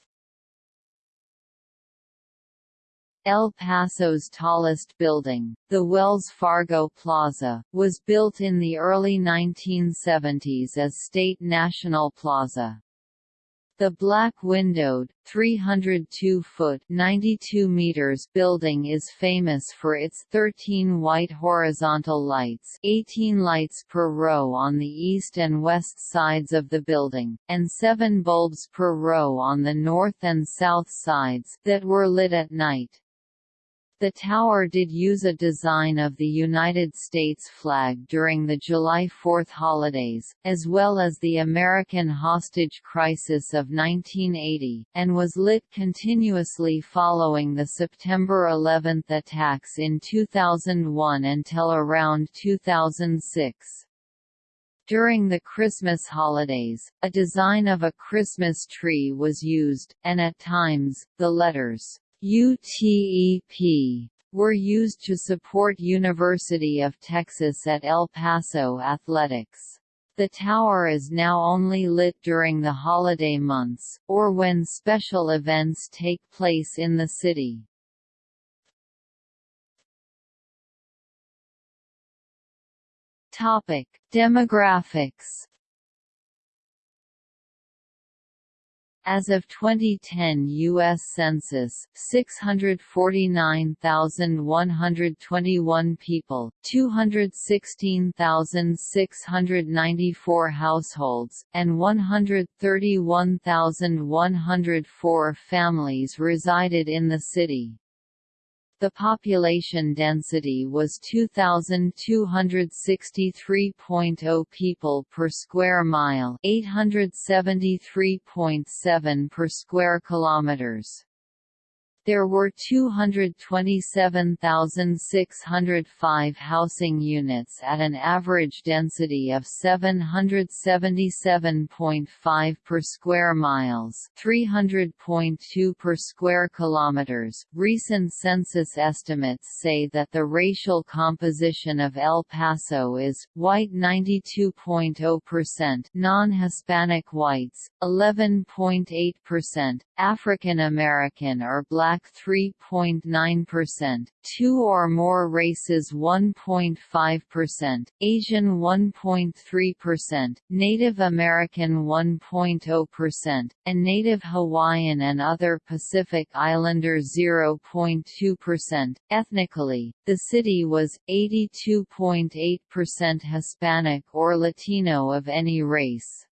El Paso's tallest building, the Wells Fargo Plaza, was built in the early 1970s as State National Plaza. The black-windowed, 302-foot (92 meters) building is famous for its 13 white horizontal lights 18 lights per row on the east and west sides of the building, and 7 bulbs per row on the north and south sides that were lit at night. The tower did use a design of the United States flag during the July 4 holidays, as well as the American hostage crisis of 1980, and was lit continuously following the September 11 attacks in 2001 until around 2006. During the Christmas holidays, a design of a Christmas tree was used, and at times, the letters UTEP were used to support University of Texas at El Paso athletics. The tower is now only lit during the holiday months, or when special events take place in the city. Demographics As of 2010 U.S. Census, 649,121 people, 216,694 households, and 131,104 families resided in the city. The population density was 2263.0 people per square mile, 873.7 per square kilometers. There were 227,605 housing units at an average density of 777.5 per square miles, 300.2 per square kilometers. Recent census estimates say that the racial composition of El Paso is white 92.0%, non-Hispanic whites 11.8%, African American or black Black 3.9%, two or more races 1.5%, Asian 1.3%, Native American 1.0%, and Native Hawaiian and other Pacific Islander 0.2%. Ethnically, the city was 82.8% Hispanic or Latino of any race.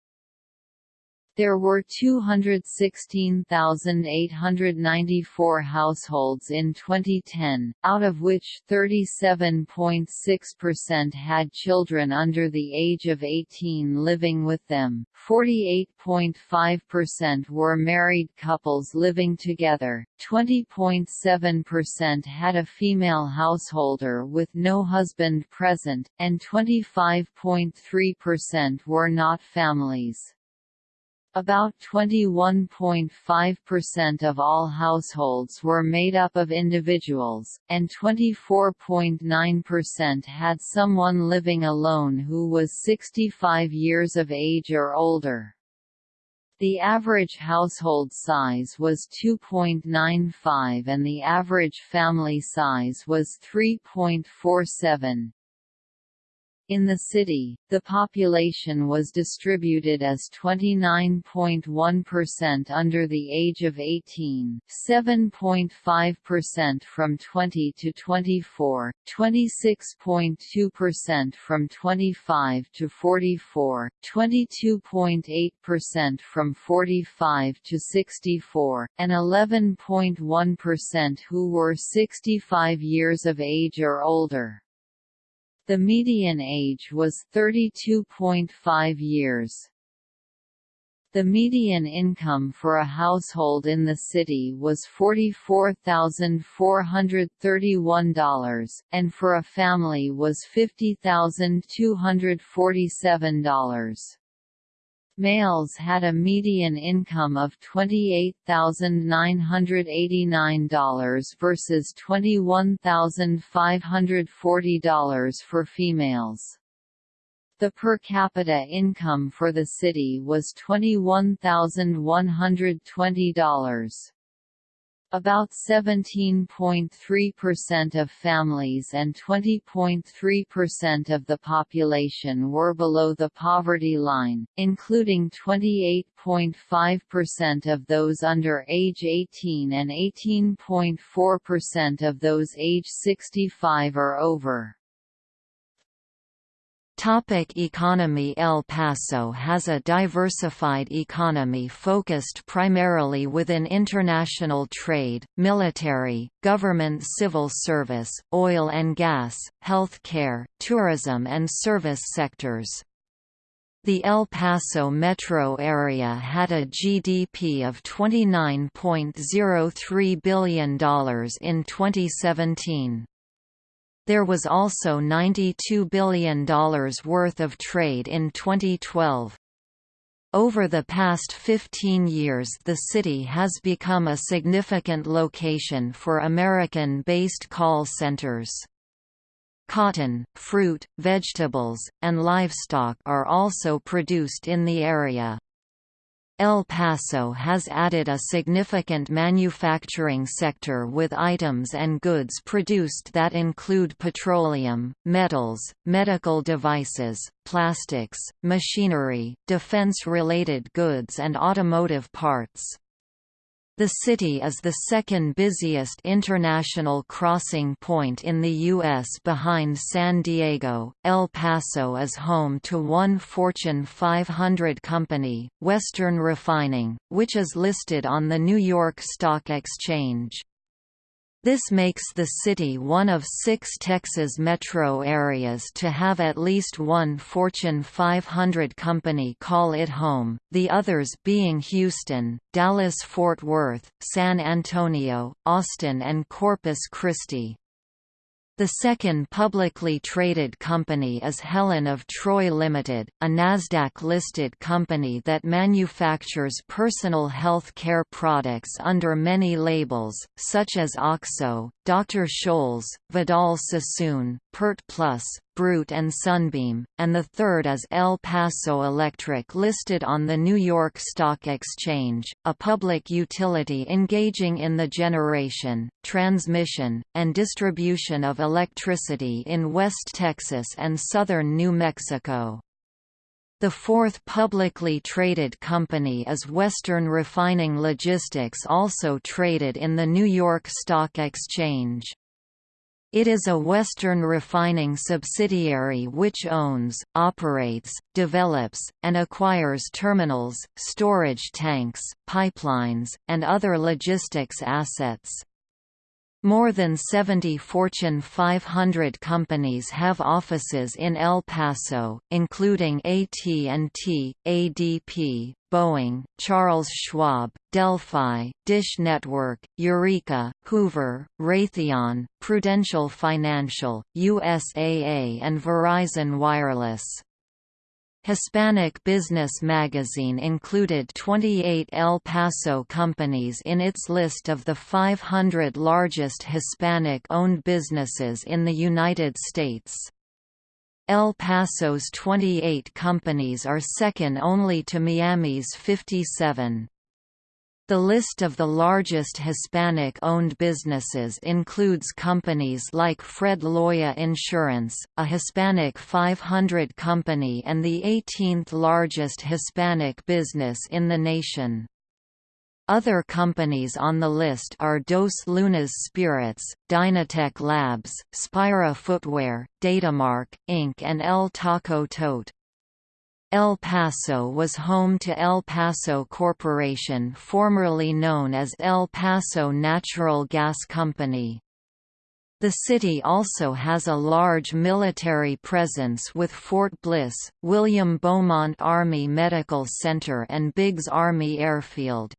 There were 216,894 households in 2010, out of which 37.6% had children under the age of 18 living with them, 48.5% were married couples living together, 20.7% had a female householder with no husband present, and 25.3% were not families. About 21.5% of all households were made up of individuals, and 24.9% had someone living alone who was 65 years of age or older. The average household size was 2.95 and the average family size was 3.47. In the city, the population was distributed as 29.1% under the age of 18, 7.5% from 20 to 24, 26.2% from 25 to 44, 22.8% from 45 to 64, and 11.1% who were 65 years of age or older. The median age was 32.5 years. The median income for a household in the city was $44,431, and for a family was $50,247. Males had a median income of $28,989 versus $21,540 for females. The per capita income for the city was $21,120. About 17.3% of families and 20.3% of the population were below the poverty line, including 28.5% of those under age 18 and 18.4% of those age 65 or over. Topic economy El Paso has a diversified economy focused primarily within international trade, military, government civil service, oil and gas, health care, tourism and service sectors. The El Paso metro area had a GDP of $29.03 billion in 2017. There was also $92 billion worth of trade in 2012. Over the past 15 years the city has become a significant location for American-based call centers. Cotton, fruit, vegetables, and livestock are also produced in the area. El Paso has added a significant manufacturing sector with items and goods produced that include petroleum, metals, medical devices, plastics, machinery, defense-related goods and automotive parts. The city is the second busiest international crossing point in the U.S. behind San Diego. El Paso is home to one Fortune 500 company, Western Refining, which is listed on the New York Stock Exchange. This makes the city one of six Texas metro areas to have at least one Fortune 500 company call it home, the others being Houston, Dallas-Fort Worth, San Antonio, Austin and Corpus Christi. The second publicly traded company is Helen of Troy Limited, a Nasdaq-listed company that manufactures personal health care products under many labels, such as OXO, Dr. Scholl's, Vidal Sassoon, Pert Plus, Brute and Sunbeam, and the third is El Paso Electric listed on the New York Stock Exchange, a public utility engaging in the generation, transmission, and distribution of electricity in West Texas and southern New Mexico. The fourth publicly traded company is Western Refining Logistics also traded in the New York Stock Exchange. It is a Western refining subsidiary which owns, operates, develops, and acquires terminals, storage tanks, pipelines, and other logistics assets. More than 70 Fortune 500 companies have offices in El Paso, including AT&T, ADP, Boeing, Charles Schwab, Delphi, Dish Network, Eureka, Hoover, Raytheon, Prudential Financial, USAA and Verizon Wireless. Hispanic Business Magazine included 28 El Paso companies in its list of the 500 largest Hispanic-owned businesses in the United States. El Paso's 28 companies are second only to Miami's 57. The list of the largest Hispanic-owned businesses includes companies like Fred Loya Insurance, a Hispanic 500 company and the 18th largest Hispanic business in the nation. Other companies on the list are Dos Lunas Spirits, Dynatech Labs, Spira Footwear, Datamark, Inc. and El Taco Tote. El Paso was home to El Paso Corporation formerly known as El Paso Natural Gas Company. The city also has a large military presence with Fort Bliss, William Beaumont Army Medical Center and Biggs Army Airfield.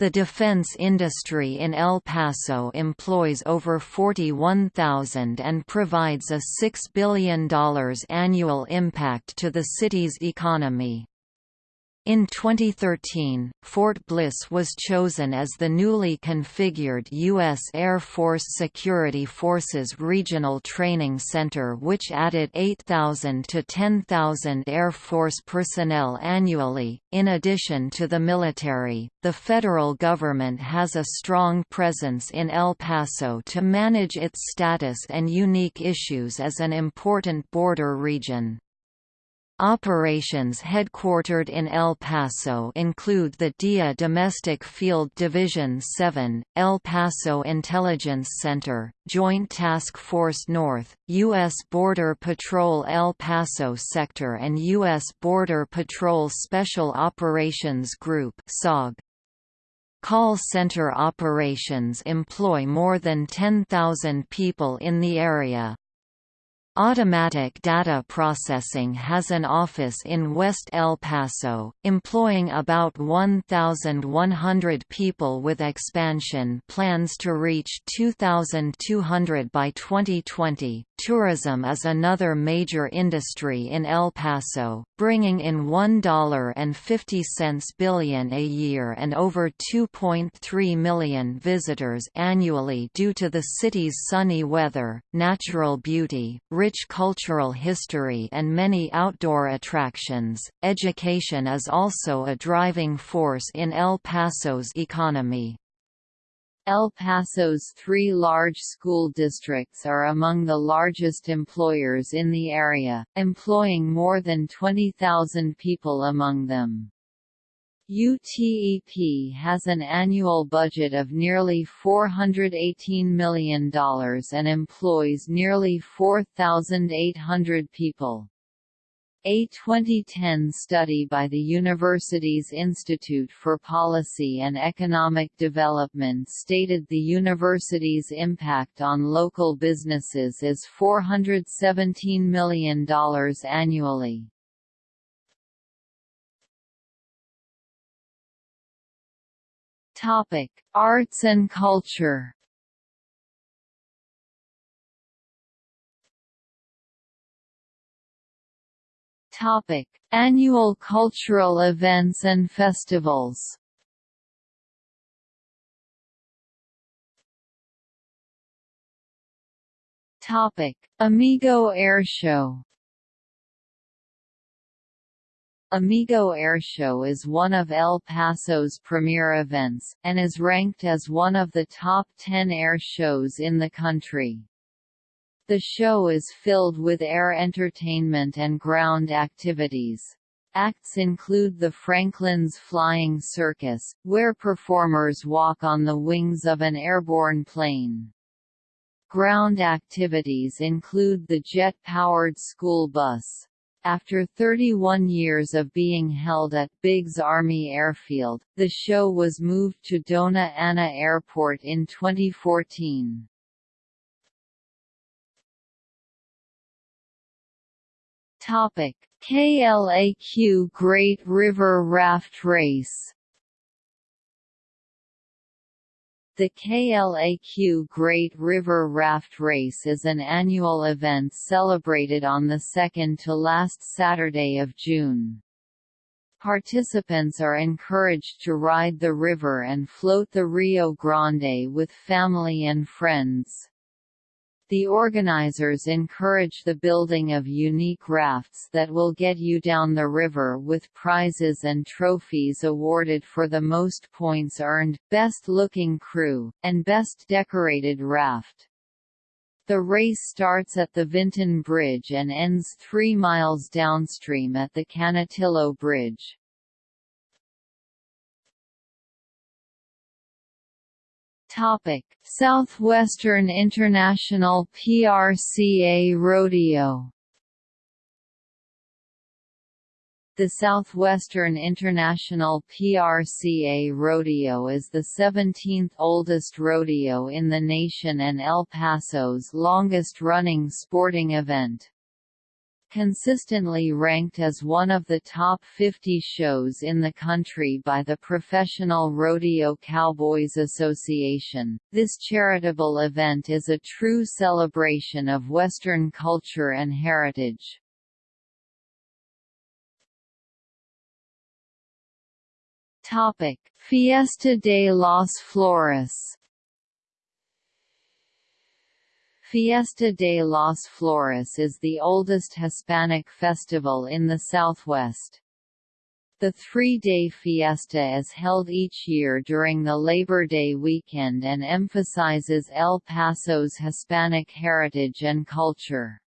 The defense industry in El Paso employs over 41,000 and provides a $6 billion annual impact to the city's economy. In 2013, Fort Bliss was chosen as the newly configured U.S. Air Force Security Forces Regional Training Center which added 8,000 to 10,000 Air Force personnel annually. In addition to the military, the federal government has a strong presence in El Paso to manage its status and unique issues as an important border region. Operations headquartered in El Paso include the DIA Domestic Field Division 7, El Paso Intelligence Center, Joint Task Force North, U.S. Border Patrol El Paso Sector and U.S. Border Patrol Special Operations Group SOG. Call center operations employ more than 10,000 people in the area. Automatic Data Processing has an office in West El Paso, employing about 1,100 people with expansion plans to reach 2,200 by 2020. Tourism is another major industry in El Paso, bringing in $1.50 billion a year and over 2.3 million visitors annually due to the city's sunny weather, natural beauty, rich cultural history and many outdoor attractions. Education is also a driving force in El Paso's economy. El Paso's three large school districts are among the largest employers in the area, employing more than 20,000 people among them. UTEP has an annual budget of nearly $418 million and employs nearly 4,800 people. A 2010 study by the university's Institute for Policy and Economic Development stated the university's impact on local businesses is $417 million annually. Topic: Arts and culture. Topic: Annual cultural events and festivals. Topic: Amigo Airshow. Amigo Airshow is one of El Paso's premier events, and is ranked as one of the top 10 air shows in the country. The show is filled with air entertainment and ground activities. Acts include the Franklin's Flying Circus, where performers walk on the wings of an airborne plane. Ground activities include the jet-powered school bus, after 31 years of being held at Biggs Army Airfield, the show was moved to Dona Ana Airport in 2014. Topic: KLAQ Great River Raft Race The KLAQ Great River Raft Race is an annual event celebrated on the second to last Saturday of June. Participants are encouraged to ride the river and float the Rio Grande with family and friends. The organizers encourage the building of unique rafts that will get you down the river with prizes and trophies awarded for the most points earned, best looking crew, and best decorated raft. The race starts at the Vinton Bridge and ends three miles downstream at the Canutillo Bridge. Topic: Southwestern International PRCA Rodeo. The Southwestern International PRCA Rodeo is the 17th oldest rodeo in the nation and El Paso's longest-running sporting event consistently ranked as one of the top 50 shows in the country by the Professional Rodeo Cowboys Association. This charitable event is a true celebration of Western culture and heritage. Topic: Fiesta de los Flores Fiesta de los Flores is the oldest Hispanic festival in the Southwest. The three-day fiesta is held each year during the Labor Day weekend and emphasizes El Paso's Hispanic heritage and culture.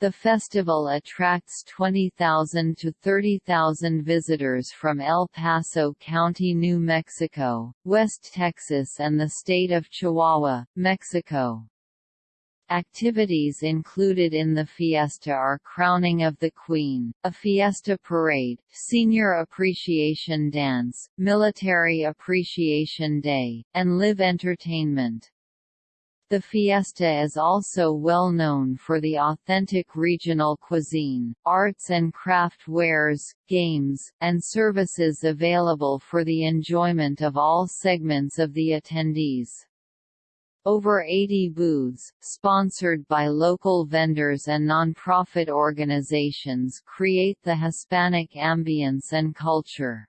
The festival attracts 20,000 to 30,000 visitors from El Paso County, New Mexico, West Texas and the state of Chihuahua, Mexico. Activities included in the fiesta are crowning of the Queen, a fiesta parade, senior appreciation dance, military appreciation day, and live entertainment. The fiesta is also well known for the authentic regional cuisine, arts and craft wares, games, and services available for the enjoyment of all segments of the attendees. Over 80 booths, sponsored by local vendors and nonprofit organizations create the Hispanic ambience and culture.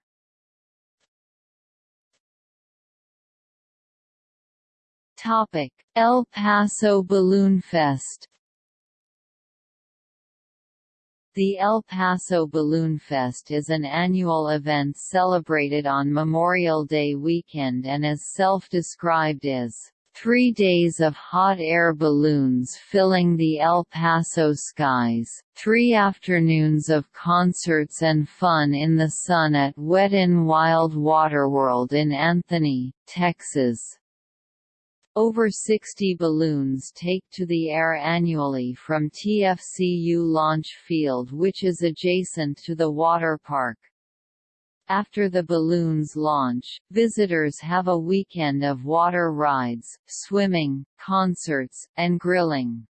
Topic: El Paso Balloon Fest. The El Paso Balloon Fest is an annual event celebrated on Memorial Day weekend and is self-described as three days of hot air balloons filling the El Paso skies, three afternoons of concerts and fun in the sun at Wet n Wild Waterworld in Anthony, Texas. Over 60 balloons take to the air annually from TFCU Launch Field which is adjacent to the water park. After the balloons launch, visitors have a weekend of water rides, swimming, concerts, and grilling.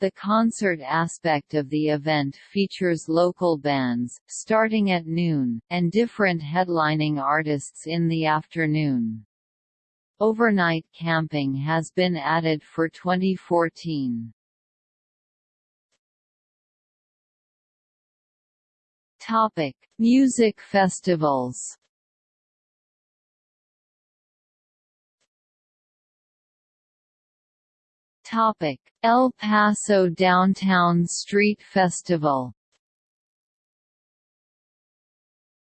The concert aspect of the event features local bands, starting at noon, and different headlining artists in the afternoon. Overnight camping has been added for 2014. Topic: Music festivals. Topic: El Paso Downtown Street Festival.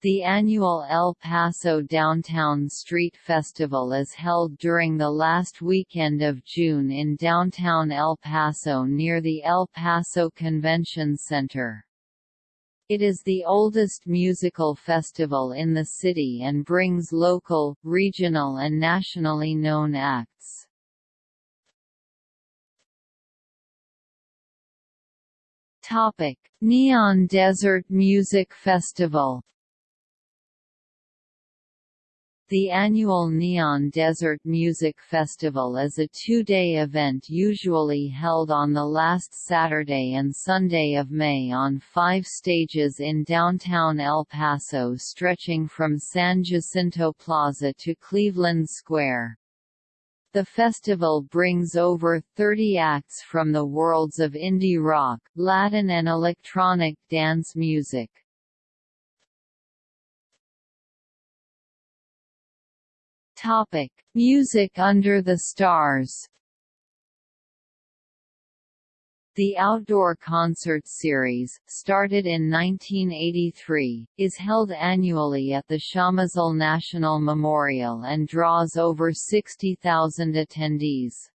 The annual El Paso Downtown Street Festival is held during the last weekend of June in downtown El Paso near the El Paso Convention Center. It is the oldest musical festival in the city and brings local, regional and nationally known acts. Neon Desert Music Festival the annual Neon Desert Music Festival is a two-day event usually held on the last Saturday and Sunday of May on five stages in downtown El Paso stretching from San Jacinto Plaza to Cleveland Square. The festival brings over 30 acts from the worlds of indie rock, Latin and electronic dance music. Topic: Music under the stars. The outdoor concert series, started in 1983, is held annually at the Chamizal National Memorial and draws over 60,000 attendees.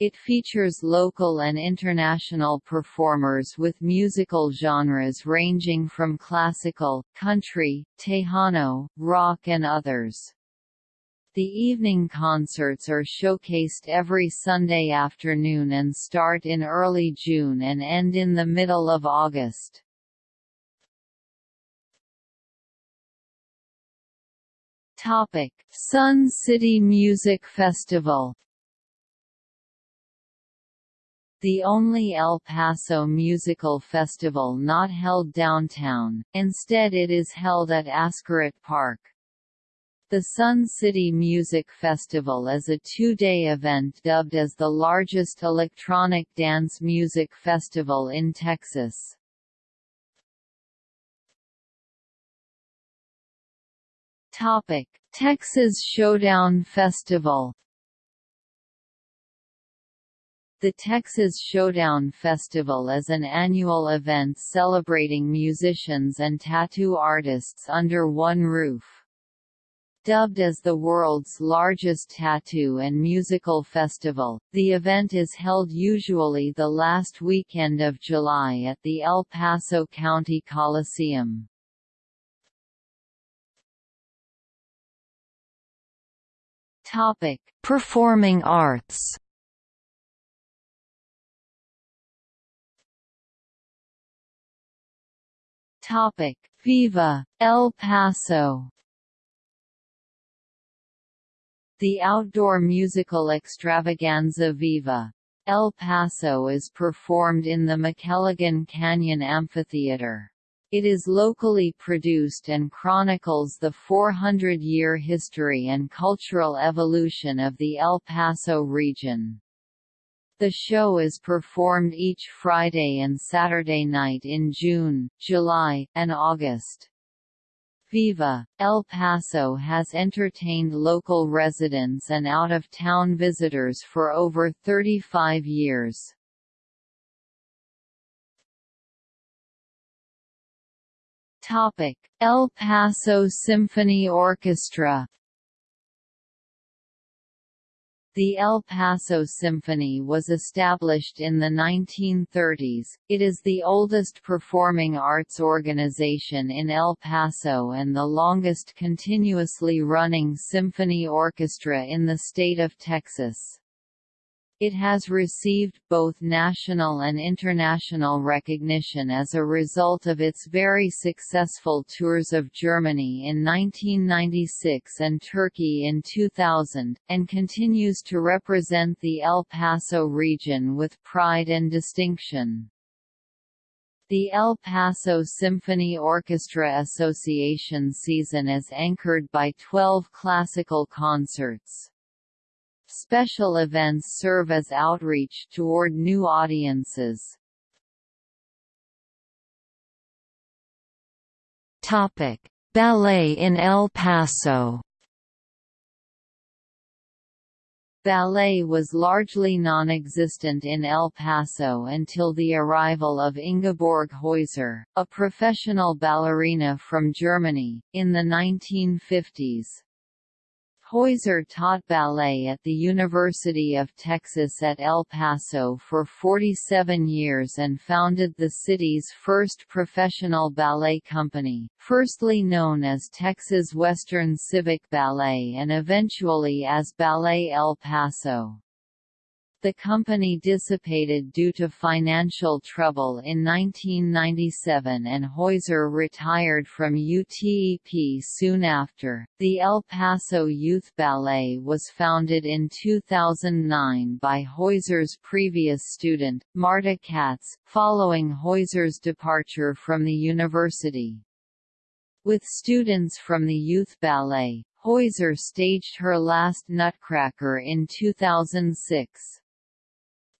It features local and international performers with musical genres ranging from classical, country, Tejano, rock and others. The evening concerts are showcased every Sunday afternoon and start in early June and end in the middle of August. Topic: Sun City Music Festival the only El Paso musical festival not held downtown, instead it is held at Ascarate Park. The Sun City Music Festival is a two-day event dubbed as the largest electronic dance music festival in Texas. Topic: Texas Showdown Festival the Texas Showdown Festival is an annual event celebrating musicians and tattoo artists under one roof. Dubbed as the world's largest tattoo and musical festival, the event is held usually the last weekend of July at the El Paso County Coliseum. Topic: Performing arts. Topic: Viva El Paso. The outdoor musical extravaganza Viva El Paso is performed in the McKelligon Canyon Amphitheater. It is locally produced and chronicles the 400-year history and cultural evolution of the El Paso region. The show is performed each Friday and Saturday night in June, July, and August. Viva, El Paso has entertained local residents and out-of-town visitors for over 35 years. El Paso Symphony Orchestra The El Paso Symphony was established in the 1930s. It is the oldest performing arts organization in El Paso and the longest continuously running symphony orchestra in the state of Texas. It has received both national and international recognition as a result of its very successful tours of Germany in 1996 and Turkey in 2000, and continues to represent the El Paso region with pride and distinction. The El Paso Symphony Orchestra Association season is anchored by 12 classical concerts. Special events serve as outreach toward new audiences. Topic: Ballet in El Paso. Ballet was largely non-existent in El Paso until the arrival of Ingeborg Heuser, a professional ballerina from Germany, in the 1950s. Heuser taught ballet at the University of Texas at El Paso for 47 years and founded the city's first professional ballet company, firstly known as Texas Western Civic Ballet and eventually as Ballet El Paso. The company dissipated due to financial trouble in 1997 and Heuser retired from UTEP soon after. The El Paso Youth Ballet was founded in 2009 by Heuser's previous student, Marta Katz, following Heuser's departure from the university. With students from the youth ballet, Heuser staged her last Nutcracker in 2006.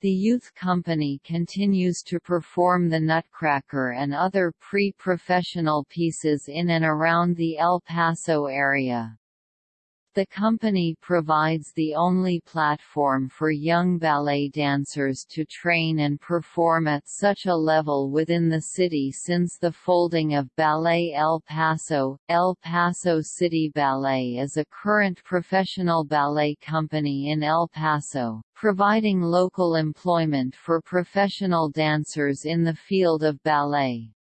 The youth company continues to perform the Nutcracker and other pre-professional pieces in and around the El Paso area. The company provides the only platform for young ballet dancers to train and perform at such a level within the city since the folding of Ballet El Paso. El Paso City Ballet is a current professional ballet company in El Paso, providing local employment for professional dancers in the field of ballet.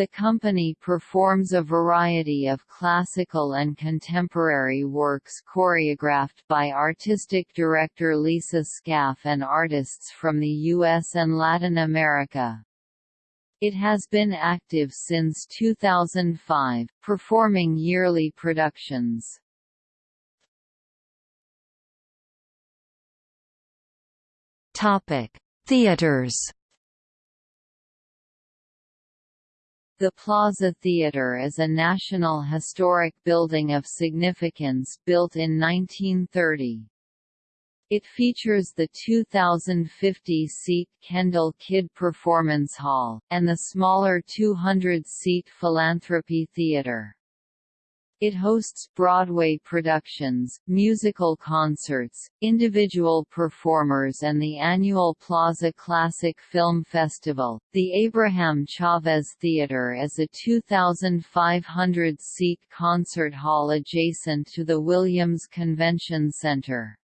The company performs a variety of classical and contemporary works choreographed by artistic director Lisa Scaff and artists from the U.S. and Latin America. It has been active since 2005, performing yearly productions. Topic: Theaters The Plaza Theatre is a National Historic Building of significance built in 1930. It features the 2,050-seat Kendall Kidd Performance Hall, and the smaller 200-seat Philanthropy Theatre. It hosts Broadway productions, musical concerts, individual performers, and the annual Plaza Classic Film Festival. The Abraham Chavez Theater is a 2,500 seat concert hall adjacent to the Williams Convention Center.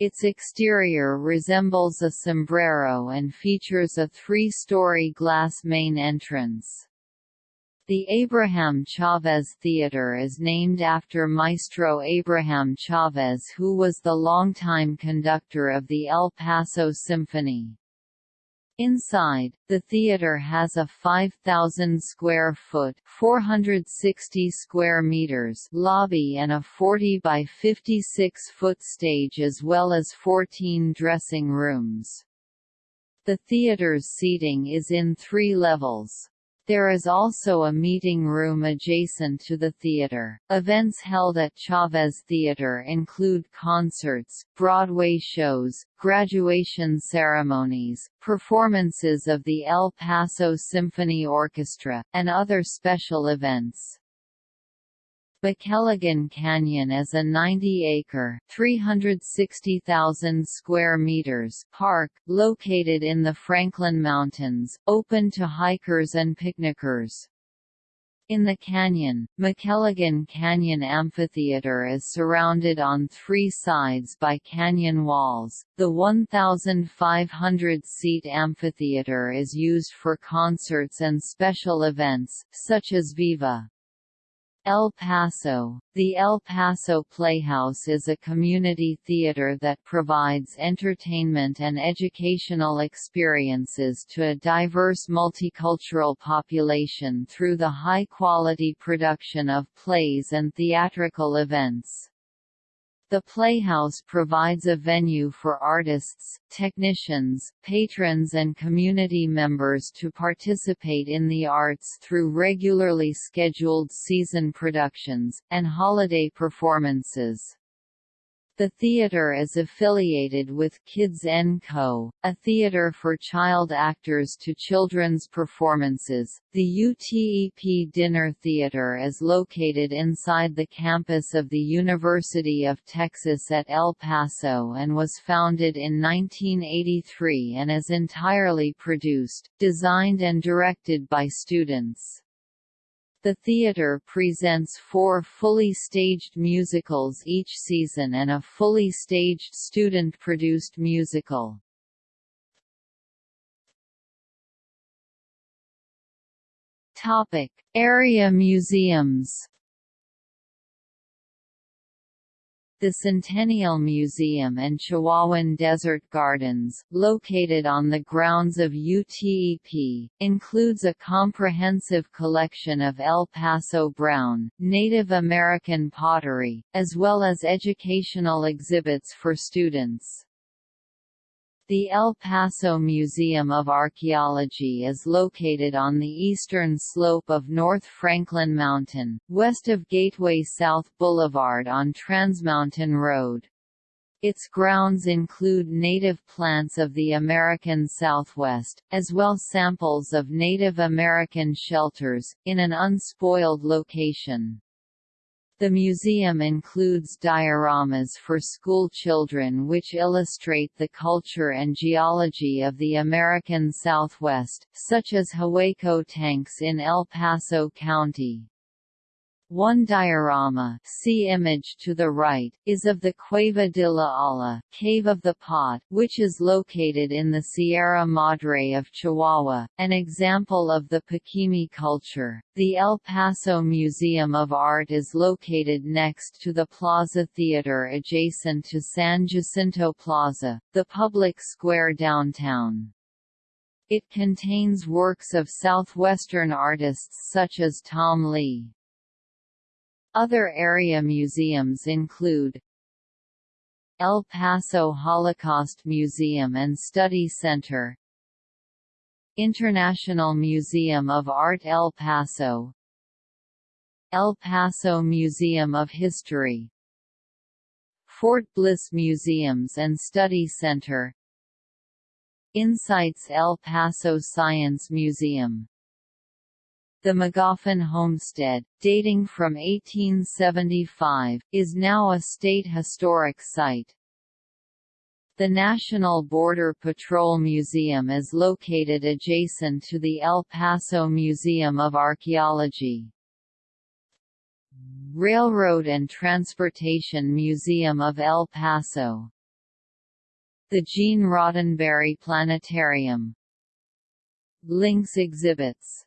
Its exterior resembles a sombrero and features a three-story glass main entrance. The Abraham Chavez Theater is named after Maestro Abraham Chavez who was the longtime conductor of the El Paso Symphony. Inside, the theater has a 5,000 square foot (460 square meters) lobby and a 40 by 56 foot stage as well as 14 dressing rooms. The theater's seating is in three levels. There is also a meeting room adjacent to the theater. Events held at Chavez Theater include concerts, Broadway shows, graduation ceremonies, performances of the El Paso Symphony Orchestra, and other special events. McKelligon Canyon is a 90-acre (360,000 square meters) park located in the Franklin Mountains, open to hikers and picnickers. In the canyon, McKelligon Canyon Amphitheater is surrounded on three sides by canyon walls. The 1,500-seat amphitheater is used for concerts and special events, such as Viva! El Paso The El Paso Playhouse is a community theater that provides entertainment and educational experiences to a diverse multicultural population through the high-quality production of plays and theatrical events. The Playhouse provides a venue for artists, technicians, patrons and community members to participate in the arts through regularly scheduled season productions, and holiday performances. The theater is affiliated with Kids & Co., a theater for child actors to children's performances. The UTEP Dinner Theater is located inside the campus of the University of Texas at El Paso and was founded in 1983 and is entirely produced, designed and directed by students. The theatre presents four fully staged musicals each season and a fully staged student-produced musical. Topic: Area museums. The Centennial Museum and Chihuahuan Desert Gardens, located on the grounds of UTEP, includes a comprehensive collection of El Paso Brown, Native American pottery, as well as educational exhibits for students. The El Paso Museum of Archaeology is located on the eastern slope of North Franklin Mountain, west of Gateway South Boulevard on Transmountain Road. Its grounds include native plants of the American Southwest, as well as samples of Native American shelters, in an unspoiled location. The museum includes dioramas for school children which illustrate the culture and geology of the American Southwest, such as Hueco tanks in El Paso County. One diorama see image to the right, is of the Cueva de la Olla Cave of the Pot, which is located in the Sierra Madre of Chihuahua, an example of the Paquimé culture. The El Paso Museum of Art is located next to the Plaza Theater adjacent to San Jacinto Plaza, the public square downtown. It contains works of southwestern artists such as Tom Lea. Other area museums include El Paso Holocaust Museum and Study Center International Museum of Art El Paso El Paso Museum of History Fort Bliss Museums and Study Center Insights El Paso Science Museum The Magoffin homestead, dating from 1875, is now a state historic site. The National Border Patrol Museum is located adjacent to the El Paso Museum of Archaeology. Railroad and Transportation Museum of El Paso The Gene Roddenberry Planetarium Links exhibits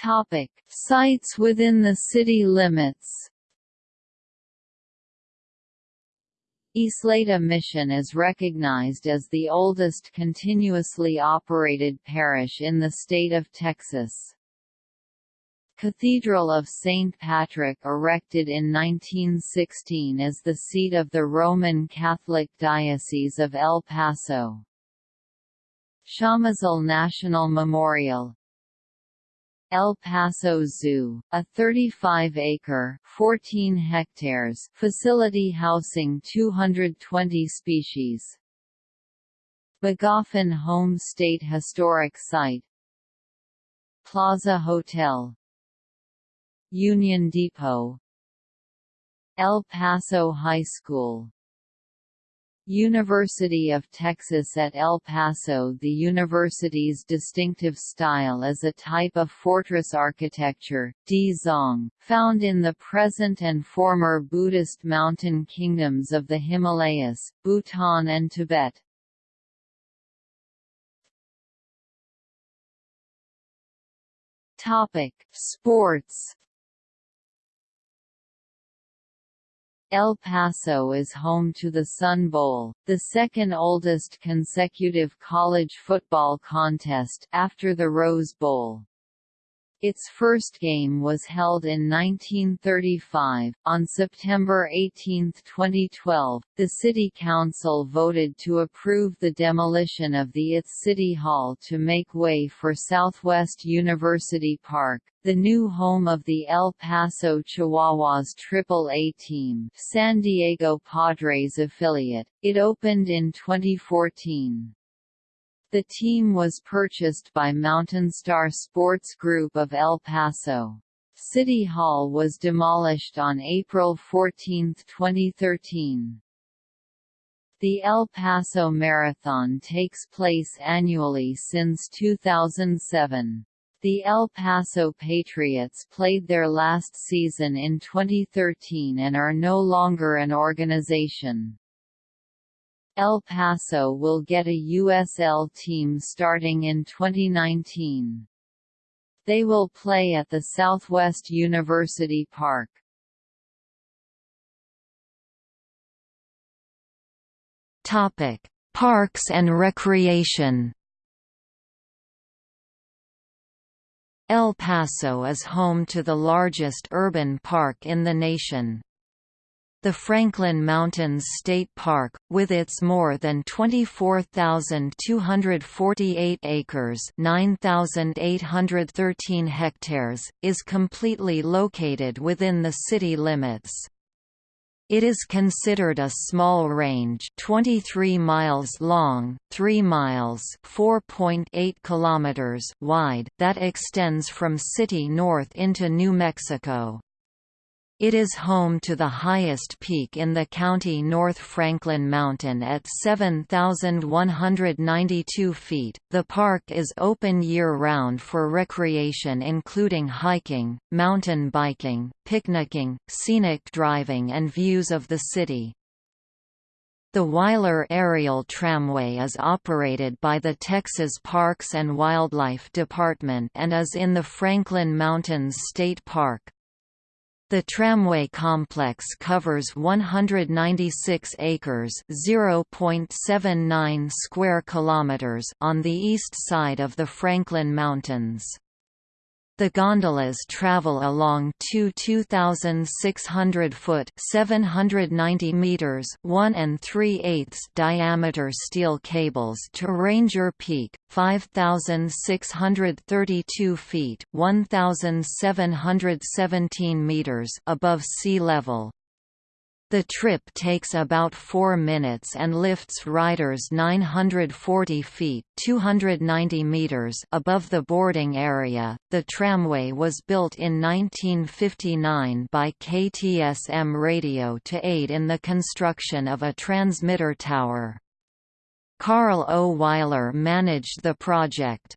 Topic: Sites within the city limits. Ysleta Mission is recognized as the oldest continuously operated parish in the state of Texas. Cathedral of St. Patrick erected in 1916 is the seat of the Roman Catholic Diocese of El Paso. Chamizal National Memorial, El Paso Zoo, a 35-acre (14 hectares) facility housing 220 species. Magoffin Home State Historic Site. Plaza Hotel. Union Depot. El Paso High School University of Texas at El Paso The university's distinctive style is a type of fortress architecture, Dzong, found in the present and former Buddhist mountain kingdoms of the Himalayas, Bhutan and Tibet. Sports El Paso is home to the Sun Bowl, the second oldest consecutive college football contest after the Rose Bowl. Its first game was held in 1935. On September 18, 2012, the City Council voted to approve the demolition of the its City Hall to make way for Southwest University Park, the new home of the El Paso Chihuahuas Triple-A team, San Diego Padres affiliate. It opened in 2014. The team was purchased by Mountain Star Sports Group of El Paso. City Hall was demolished on April 14, 2013. The El Paso Marathon takes place annually since 2007. The El Paso Patriots played their last season in 2013 and are no longer an organization. El Paso will get a USL team starting in 2019. They will play at the Southwest University Park. Topic: Parks and Recreation. El Paso is home to the largest urban park in the nation. The Franklin Mountains State Park, with its more than 24,248 acres 9,813 hectares, is completely located within the city limits. It is considered a small range 23 miles long, 3 miles 4.8 kilometers wide that extends from city north into New Mexico. It is home to the highest peak in the county North Franklin Mountain at 7,192 feet. The park is open year round for recreation including hiking, mountain biking, picnicking, scenic driving, and views of the city. The Wyler Aerial Tramway is operated by the Texas Parks and Wildlife Department and is in the Franklin Mountains State Park. The tramway complex covers 196 acres (0.79 square kilometers) on the east side of the Franklin Mountains. The gondolas travel along two 2,600-foot (790 meters) 1 and 3 eighths diameter steel cables to Ranger Peak, 5,632 feet (1,717 meters) above sea level. The trip takes about 4 minutes and lifts riders 940 feet (290 meters) above the boarding area. The tramway was built in 1959 by KTSM Radio to aid in the construction of a transmitter tower. Karl O. Wyler managed the project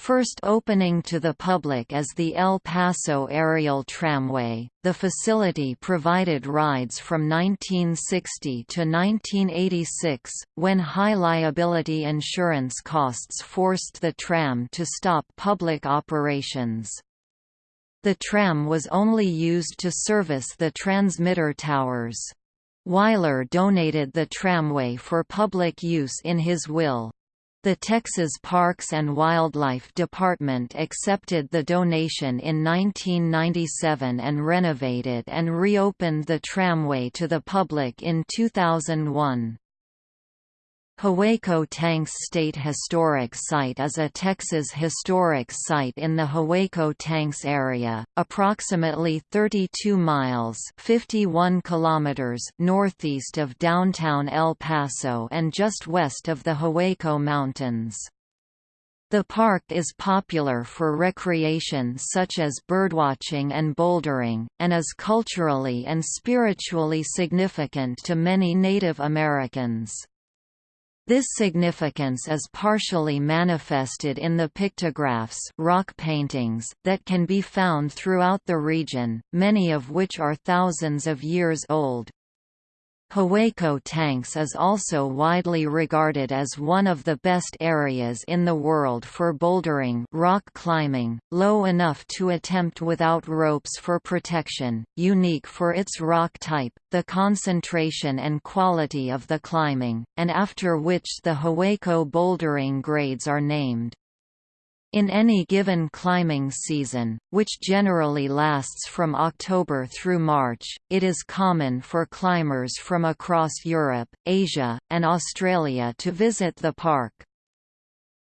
first opening to the public as the El Paso Aerial Tramway. The facility provided rides from 1960 to 1986, when high liability insurance costs forced the tram to stop public operations. The tram was only used to service the transmitter towers. Wyler donated the tramway for public use in his will. The Texas Parks and Wildlife Department accepted the donation in 1997 and renovated and reopened the tramway to the public in 2001. Hueco Tanks State Historic Site is a Texas historic site in the Hueco Tanks area, approximately 32 miles 51 kilometers northeast of downtown El Paso and just west of the Hueco Mountains. The park is popular for recreation such as birdwatching and bouldering, and is culturally and spiritually significant to many Native Americans. This significance is partially manifested in the pictographs rock paintings that can be found throughout the region, many of which are thousands of years old. Hueco Tanks is also widely regarded as one of the best areas in the world for bouldering rock climbing, low enough to attempt without ropes for protection, unique for its rock type, the concentration and quality of the climbing, and after which the Hueco bouldering grades are named. In any given climbing season, which generally lasts from October through March, it is common for climbers from across Europe, Asia, and Australia to visit the park.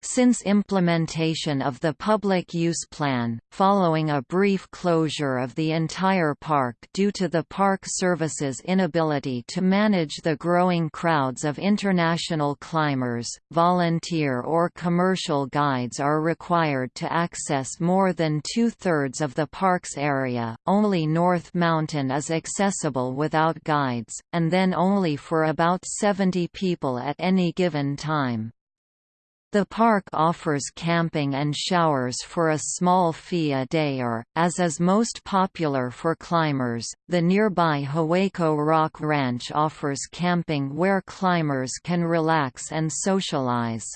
Since implementation of the public use plan, following a brief closure of the entire park due to the Park Service's inability to manage the growing crowds of international climbers, volunteer or commercial guides are required to access more than two-thirds of the park's area, only North Mountain is accessible without guides, and then only for about 70 people at any given time. The park offers camping and showers for a small fee a day or, as is most popular for climbers, the nearby Hueco Rock Ranch offers camping where climbers can relax and socialize.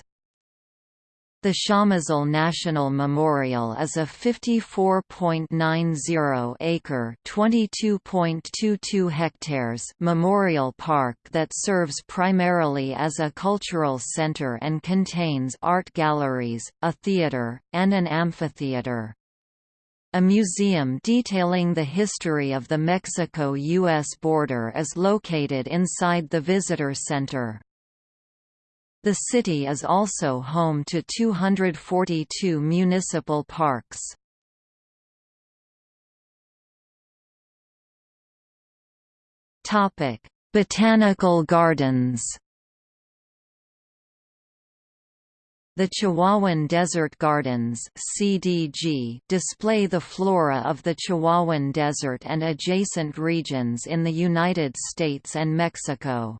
The Chamizal National Memorial is a 54.90-acre (22.22 hectares) memorial park that serves primarily as a cultural center and contains art galleries, a theater, and an amphitheater. A museum detailing the history of the Mexico-U.S. border is located inside the visitor center. The city is also home to 242 municipal parks. Topic: Botanical Gardens. The Chihuahuan Desert Gardens (CDG) display the flora of the Chihuahuan Desert and adjacent regions in the United States and Mexico.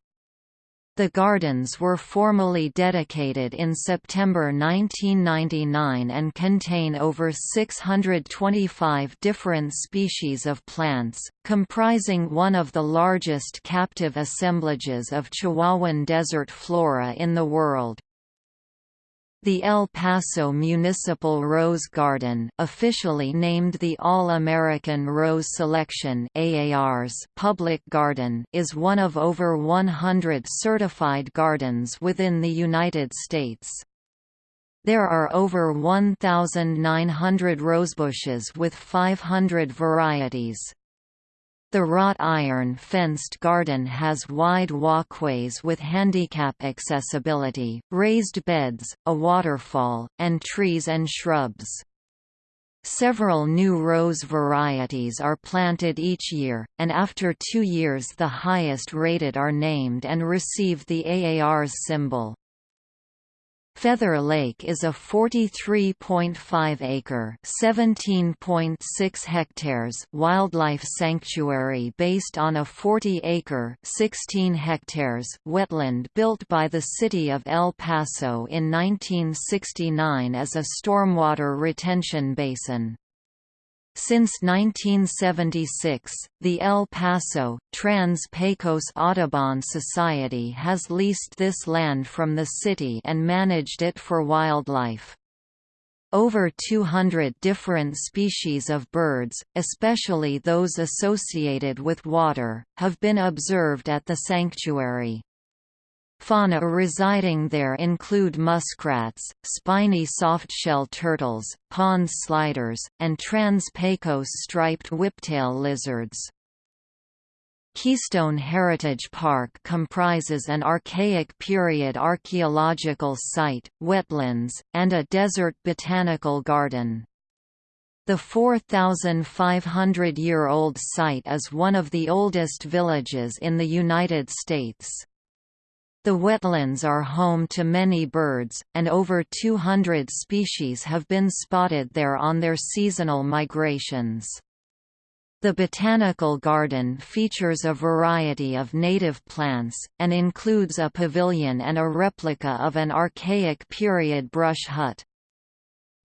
The gardens were formally dedicated in September 1999 and contain over 625 different species of plants, comprising one of the largest captive assemblages of Chihuahuan desert flora in the world. The El Paso Municipal Rose Garden officially named the All-American Rose Selection AAR's public garden is one of over 100 certified gardens within the United States. There are over 1,900 rosebushes with 500 varieties. The wrought iron fenced garden has wide walkways with handicap accessibility, raised beds, a waterfall, and trees and shrubs. Several new rose varieties are planted each year, and after two years the highest rated are named and receive the AAR's symbol. Feather Lake is a 43.5-acre (17.6 hectares) wildlife sanctuary based on a 40-acre (16 hectares) wetland built by the city of El Paso in 1969 as a stormwater retention basin. Since 1976, the El Paso, Trans-Pecos Audubon Society has leased this land from the city and managed it for wildlife. Over 200 different species of birds, especially those associated with water, have been observed at the sanctuary. Fauna residing there include muskrats, spiny softshell turtles, pond sliders, and trans-Pecos striped whiptail lizards. Keystone Heritage Park comprises an archaic period archaeological site, wetlands, and a desert botanical garden. The 4,500-year-old site is one of the oldest villages in the United States. The wetlands are home to many birds, and over 200 species have been spotted there on their seasonal migrations. The botanical garden features a variety of native plants, and includes a pavilion and a replica of an archaic period brush hut.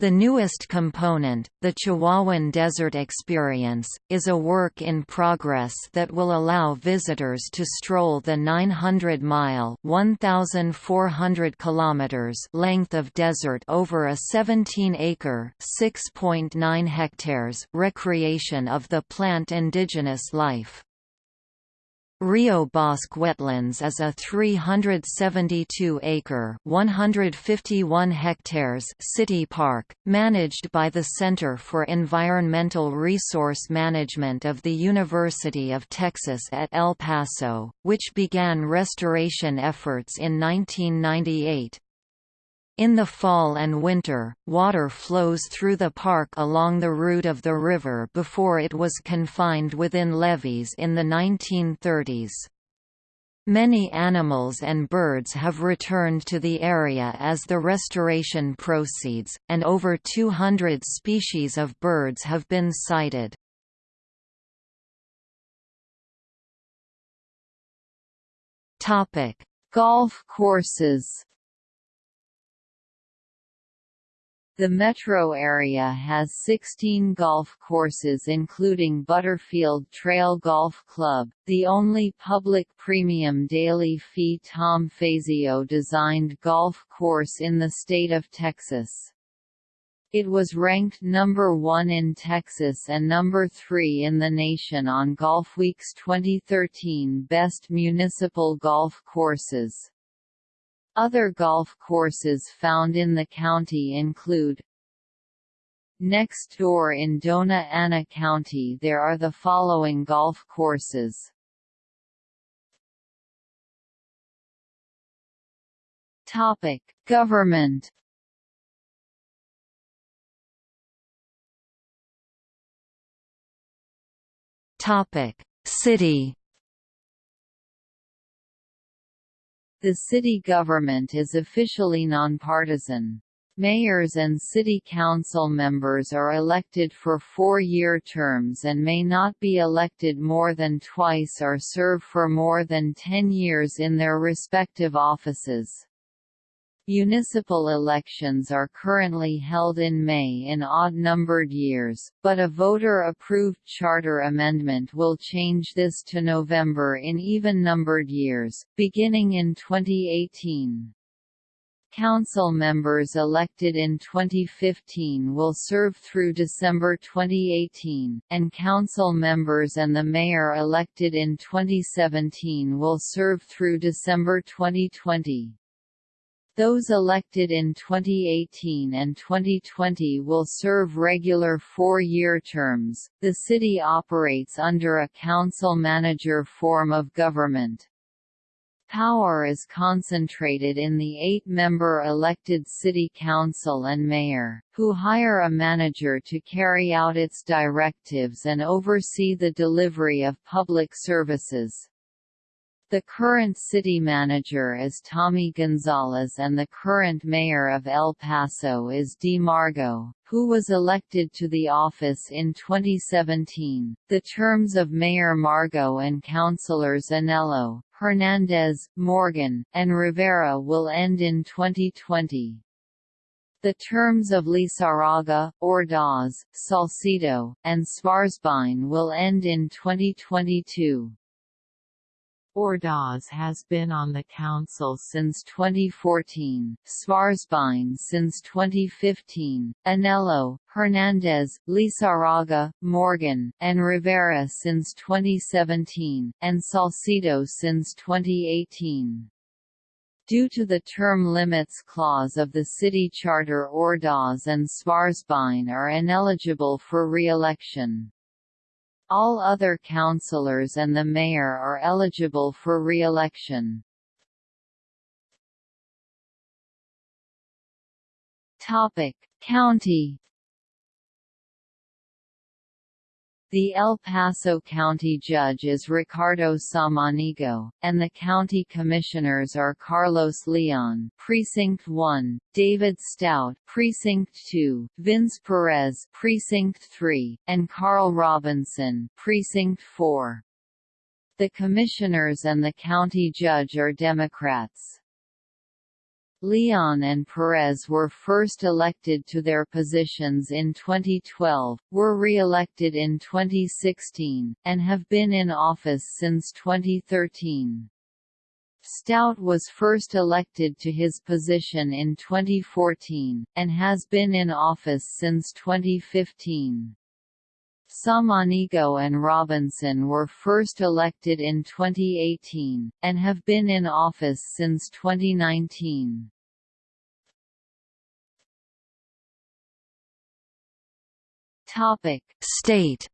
The newest component, the Chihuahuan Desert Experience, is a work in progress that will allow visitors to stroll the 900-mile (1,400 kilometers) length of desert over a 17-acre (6.9 hectares) recreation of the plant indigenous life. Rio Bosque Wetlands is a 372-acre (151 hectares) city park, managed by the Center for Environmental Resource Management of the University of Texas at El Paso, which began restoration efforts in 1998. In the fall and winter, water flows through the park along the route of the river before it was confined within levees in the 1930s. Many animals and birds have returned to the area as the restoration proceeds, and over 200 species of birds have been sighted. Golf courses The metro area has 16 golf courses including Butterfield Trail Golf Club, the only public premium daily fee Tom Fazio designed golf course in the state of Texas. It was ranked number 1 in Texas and number 3 in the nation on Golfweek's 2013 Best Municipal Golf Courses. Other golf courses found in the county include Next door in Dona Ana County there are the following golf courses. Topic: Government Topic: City The city government is officially nonpartisan. Mayors and city council members are elected for four-year terms and may not be elected more than twice or serve for more than ten years in their respective offices. Municipal elections are currently held in May in odd-numbered years, but a voter-approved charter amendment will change this to November in even-numbered years, beginning in 2018. Council members elected in 2015 will serve through December 2018, and council members and the mayor elected in 2017 will serve through December 2020. Those elected in 2018 and 2020 will serve regular four-year terms. The city operates under a council-manager form of government. Power is concentrated in the eight-member elected city council and mayor, who hire a manager to carry out its directives and oversee the delivery of public services. The current city manager is Tommy Gonzalez and the current mayor of El Paso is Dee Margo, who was elected to the office in 2017. The terms of Mayor Margo and councilors Annello, Hernandez, Morgan, and Rivera will end in 2020. The terms of Lizarraga, Ordaz, Salcido, and Svarzbein will end in 2022. Ordaz has been on the council since 2014, Svarzbein since 2015, Annello, Hernandez, Lizarraga, Morgan, and Rivera since 2017, and Salcido since 2018. Due to the term limits clause of the city charter Ordaz and Svarzbein are ineligible for re-election. All other councillors and the mayor are eligible for re-election. Topic: County The El Paso County Judge is Ricardo Samaniego, and the county commissioners are Carlos Leon, Precinct 1, David Stout, Precinct 2, Vince Perez, Precinct 3, and Carl Robinson, Precinct 4. The commissioners and the county judge are Democrats. Leon and Perez were first elected to their positions in 2012, were re-elected in 2016, and have been in office since 2013. Stout was first elected to his position in 2014, and has been in office since 2015. Samaniego and Robinson were first elected in 2018, and have been in office since 2019. State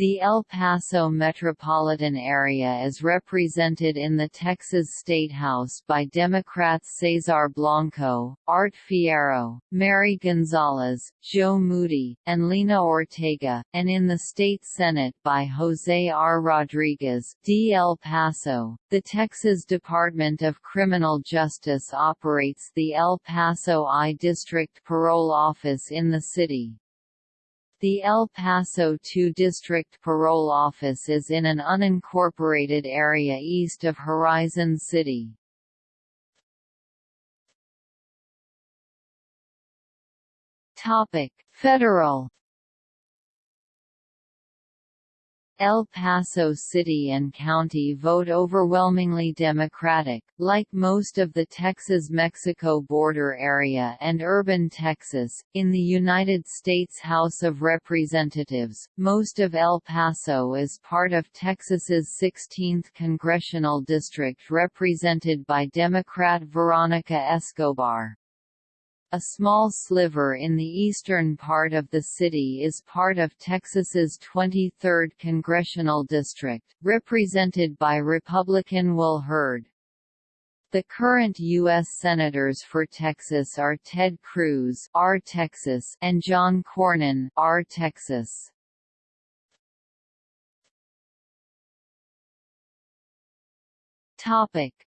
The El Paso metropolitan area is represented in the Texas State House by Democrats Cesar Blanco, Art Fierro, Mary Gonzalez, Joe Moody, and Lena Ortega, and in the State Senate by Jose R. Rodriguez D. El Paso. The Texas Department of Criminal Justice operates the El Paso I District Parole Office in the city. The El Paso II District Parole Office is in an unincorporated area east of Horizon City. Federal El Paso City and County vote overwhelmingly Democratic, like most of the Texas-Mexico border area and urban Texas. In the United States House of Representatives, most of El Paso is part of Texas's 16th congressional district represented by Democrat Veronica Escobar. A small sliver in the eastern part of the city is part of Texas's 23rd congressional district, represented by Republican Will Hurd. The current U.S. Senators for Texas are Ted Cruz R. Texas and John Cornyn R. Texas.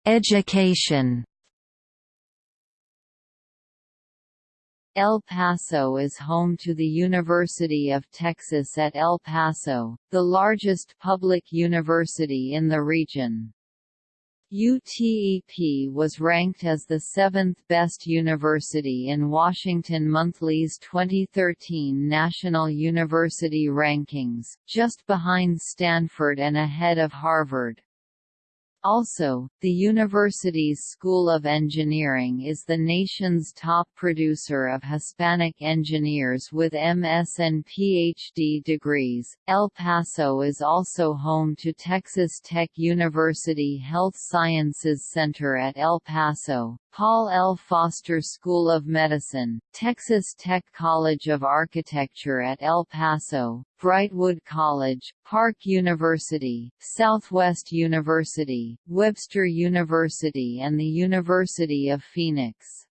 Education El Paso is home to the University of Texas at El Paso, the largest public university in the region. UTEP was ranked as the seventh best university in Washington Monthly's 2013 National University Rankings, just behind Stanford and ahead of Harvard. Also, the university's School of Engineering is the nation's top producer of Hispanic engineers with MS and PhD degrees. El Paso is also home to Texas Tech University Health Sciences Center at El Paso, Paul L. Foster School of Medicine, Texas Tech College of Architecture at El Paso, Brightwood College, Park University, Southwest University, Webster University and the University of Phoenix.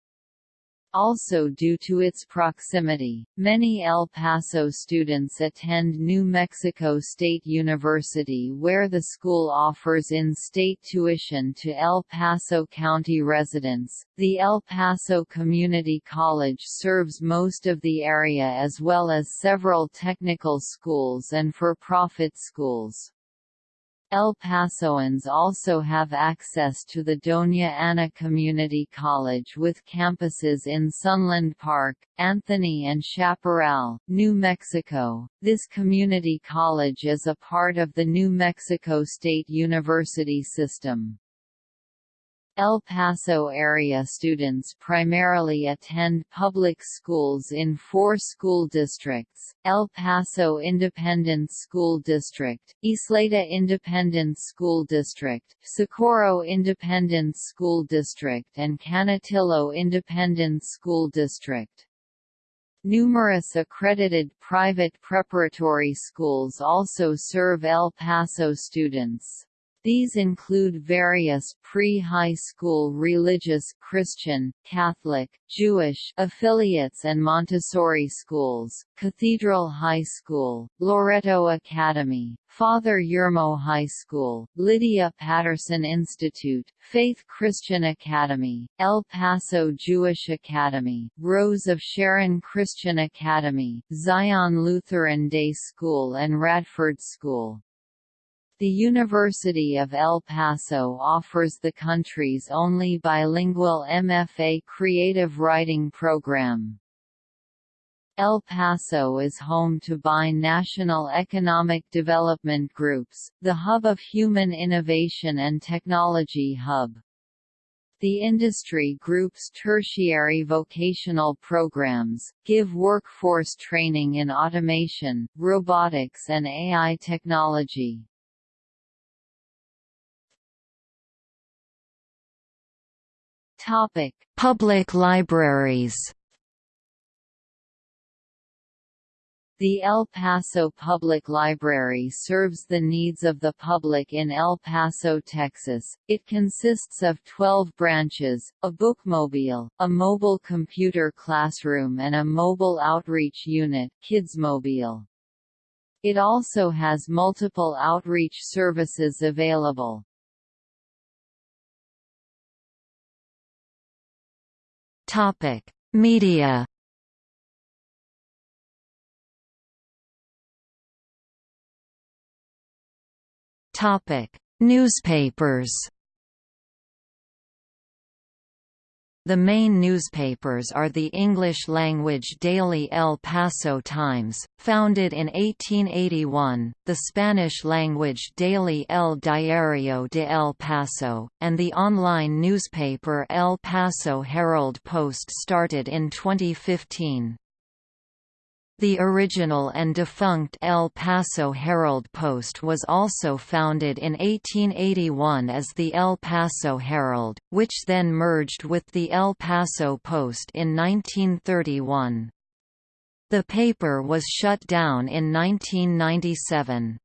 Also due to its proximity, many El Paso students attend New Mexico State University where the school offers in-state tuition to El Paso County residents. The El Paso Community College serves most of the area as well as several technical schools and for-profit schools. El Pasoans also have access to the Doña Ana Community College with campuses in Sunland Park, Anthony and Chaparral, New Mexico. This community college is a part of the New Mexico State University system. El Paso area students primarily attend public schools in four school districts, El Paso Independent School District, Ysleta Independent School District, Socorro Independent School District and Canutillo Independent School District. Numerous accredited private preparatory schools also serve El Paso students. These include various pre-high school religious Christian, Catholic, Jewish affiliates and Montessori schools, Cathedral High School, Loreto Academy, Father Yermo High School, Lydia Patterson Institute, Faith Christian Academy, El Paso Jewish Academy, Rose of Sharon Christian Academy, Zion Lutheran Day School and Radford School. The University of El Paso offers the country's only bilingual MFA creative writing program. El Paso is home to Bi-National Economic Development Groups, the hub of Human Innovation and Technology Hub. The industry group's tertiary vocational programs, give workforce training in automation, robotics and AI technology. Topic: Public libraries. The El Paso Public Library serves the needs of the public in El Paso, Texas. It consists of 12 branches, a bookmobile, a mobile computer classroom and a mobile outreach unit, Kidsmobile. It also has multiple outreach services available. Topic: Media. Topic: Newspapers. The main newspapers are the English-language daily El Paso Times, founded in 1881, the Spanish-language daily El Diario de El Paso, and the online newspaper El Paso Herald Post started in 2015. The original and defunct El Paso Herald-Post was also founded in 1881 as the El Paso Herald, which then merged with the El Paso Post in 1931. The paper was shut down in 1997.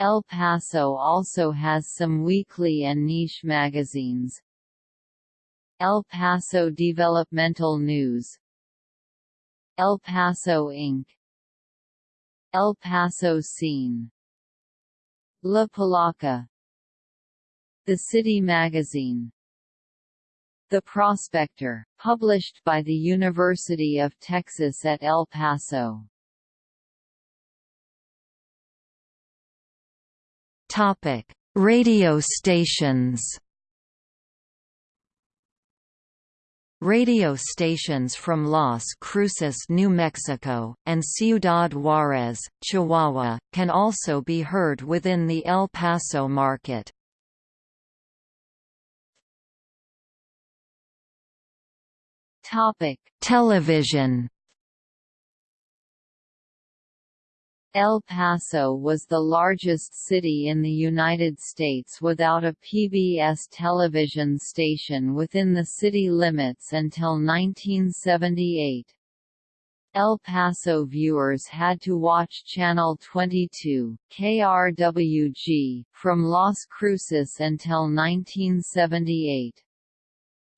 El Paso also has some weekly and niche magazines. El Paso Developmental News El Paso Inc. El Paso Scene La Palaca The City Magazine The Prospector, published by the University of Texas at El Paso Topic: Radio stations. Radio stations from Las Cruces, New Mexico, and Ciudad Juárez, Chihuahua, can also be heard within the El Paso market. Television El Paso was the largest city in the United States without a PBS television station within the city limits until 1978. El Paso viewers had to watch Channel 22 KRWG, from Las Cruces until 1978.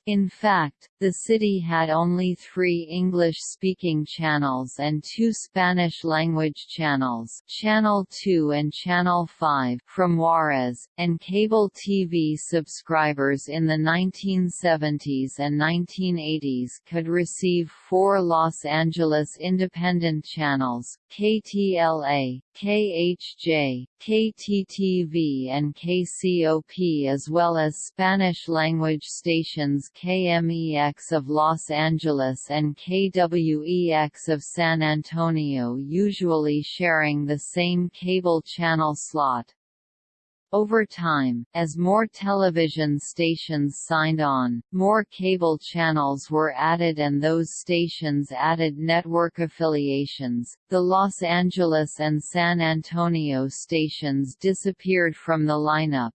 In fact, the city had only three English-speaking channels and two Spanish-language channels Channel 2 and Channel 5 from Juarez, and cable TV subscribers in the 1970s and 1980s could receive four Los Angeles independent channels, KTLA, KHJ, KTTV and KCOP as well as Spanish-language stations KMEX of Los Angeles and KWEX of San Antonio usually sharing the same cable channel slot. Over time, as more television stations signed on, more cable channels were added and those stations added network affiliations. The Los Angeles and San Antonio stations disappeared from the lineup.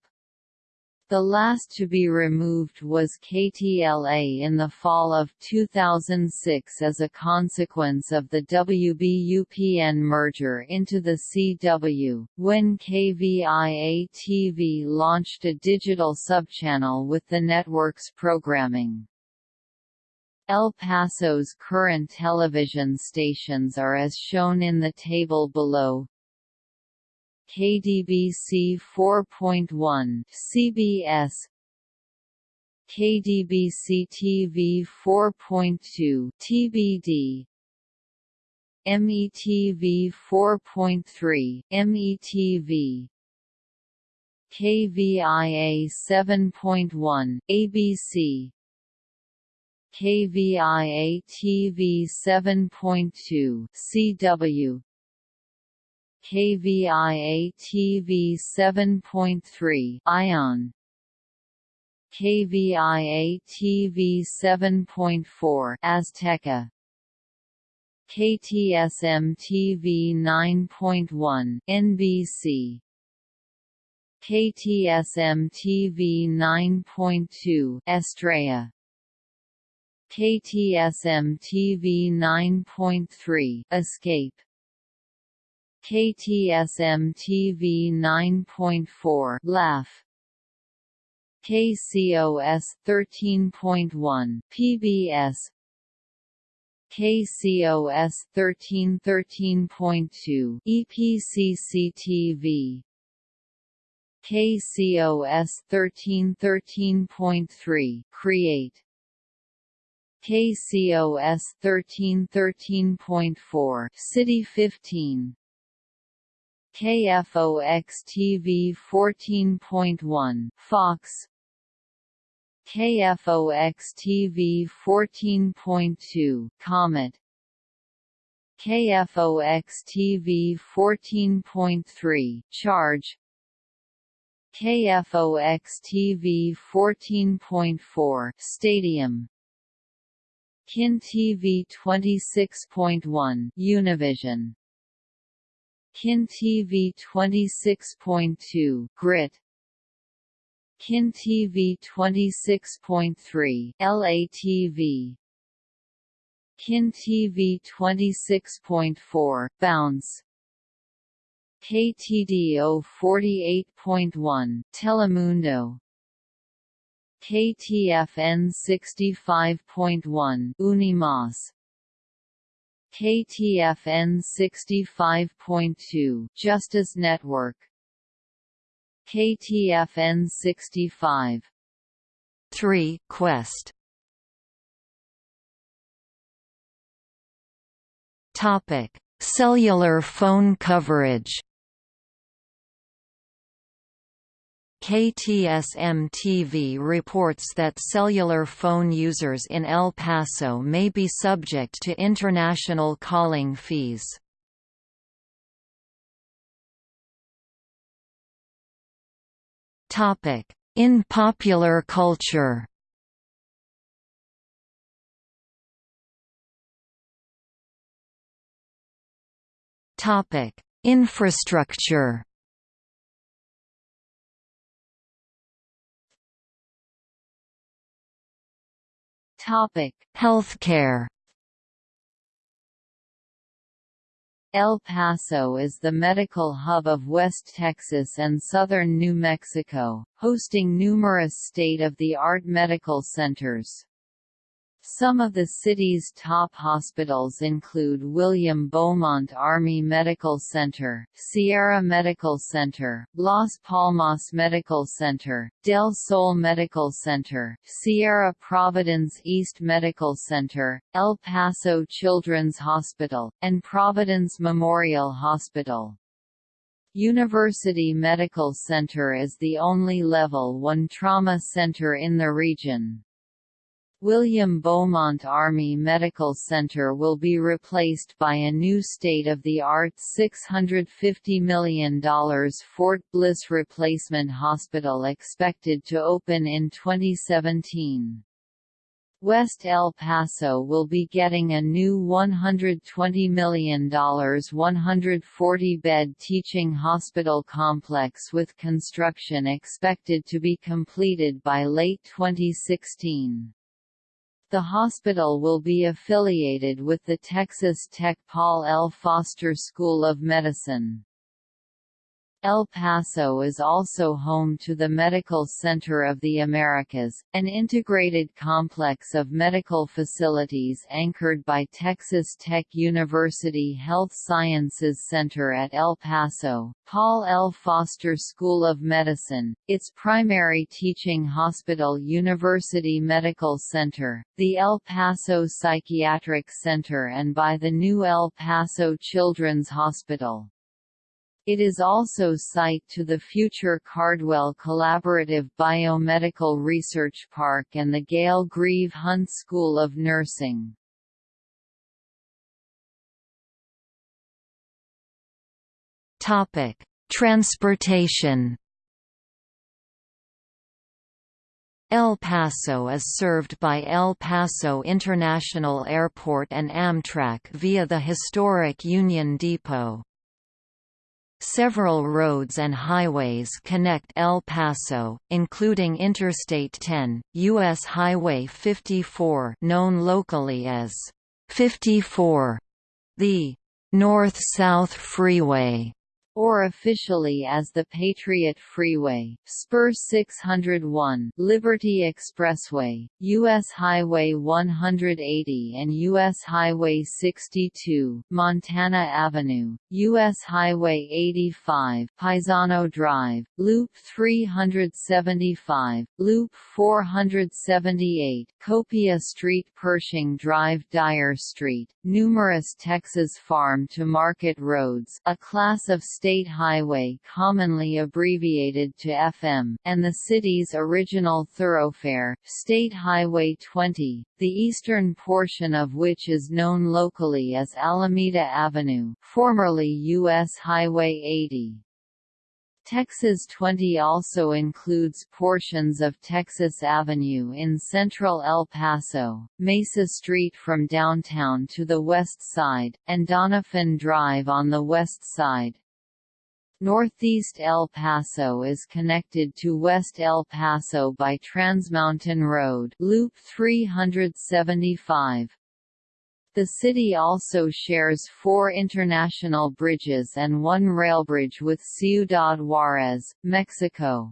The last to be removed was KTLA in the fall of 2006 as a consequence of the WBUPN merger into the CW, when KVIA-TV launched a digital subchannel with the network's programming. El Paso's current television stations are as shown in the table below. KDBC 4.1 CBS KDBC TV 4.2 TBD METV 4.3 METV KVIA 7.1 ABC KVIA TV 7.2 CW KVIA TV 7.3 ION KVIA TV 7.4 Azteca. KTSM TV 9.1 NBC KTSM TV 9.2 Estrella. KTSM TV 9.3 Escape KTSM TV 9.4 Laugh KCOS 13.1 PBS KCOS 1313.2 EPCC TV KCOS 1313.3 Create. KCOS 1313.4 City 15 KFOX-TV 14.1 Fox. KFOX-TV 14.2 Comet. KFOX-TV 14.3 Charge. KFOX-TV 14.4 Stadium. KIN TV 26.1 Univision KIN TV 26.2 Grit. KIN TV 26.3 LATV KIN TV 26.4 Bounce. KTDO 48.1 Telemundo. KTFN 65.1 Unimas KTFN 65.2 Justice Network. KTFN 65 3 Quest. Topic Cellular phone coverage KTSM-TV reports that cellular phone users in El Paso may be subject to international calling fees. In popular culture Infrastructure Healthcare El Paso is the medical hub of West Texas and southern New Mexico, hosting numerous state-of-the-art medical centers. Some of the city's top hospitals include William Beaumont Army Medical Center, Sierra Medical Center, Las Palmas Medical Center, Del Sol Medical Center, Sierra Providence East Medical Center, El Paso Children's Hospital, and Providence Memorial Hospital. University Medical Center is the only Level 1 trauma center in the region. William Beaumont Army Medical Center will be replaced by a new state-of-the-art $650 million Fort Bliss Replacement Hospital expected to open in 2017. West El Paso will be getting a new $120 million 140-bed teaching hospital complex with construction expected to be completed by late 2016. The hospital will be affiliated with the Texas Tech Paul L. Foster School of Medicine. El Paso is also home to the Medical Center of the Americas, an integrated complex of medical facilities anchored by Texas Tech University Health Sciences Center at El Paso, Paul L. Foster School of Medicine, its primary teaching hospital University Medical Center, the El Paso Psychiatric Center and by the new El Paso Children's Hospital. It is also site to the future Cardwell Collaborative Biomedical Research Park and the Gayle Greve Hunt School of Nursing. Topic: Transportation. El Paso is served by El Paso International Airport and Amtrak via the historic Union Depot. Several roads and highways connect El Paso, including Interstate 10, U.S. Highway 54 known locally as 54, the North-South Freeway, or officially as the Patriot Freeway, Spur 601, Liberty Expressway, U.S. Highway 180 and U.S. Highway 62, Montana Avenue, U.S. Highway 85, Paisano Drive, Loop 375, Loop 478, Copia Street Pershing Drive Dyer Street, numerous Texas farm-to-market roads a class of state State Highway commonly abbreviated to FM, and the city's original thoroughfare, State Highway 20, the eastern portion of which is known locally as Alameda Avenue formerly U.S. Highway 80. Texas 20 also includes portions of Texas Avenue in central El Paso, Mesa Street from downtown to the west side, and Doniphan Drive on the west side. Northeast El Paso is connected to West El Paso by Transmountain Road Loop 375. The city also shares four international bridges and one railbridge with Ciudad Juárez, Mexico.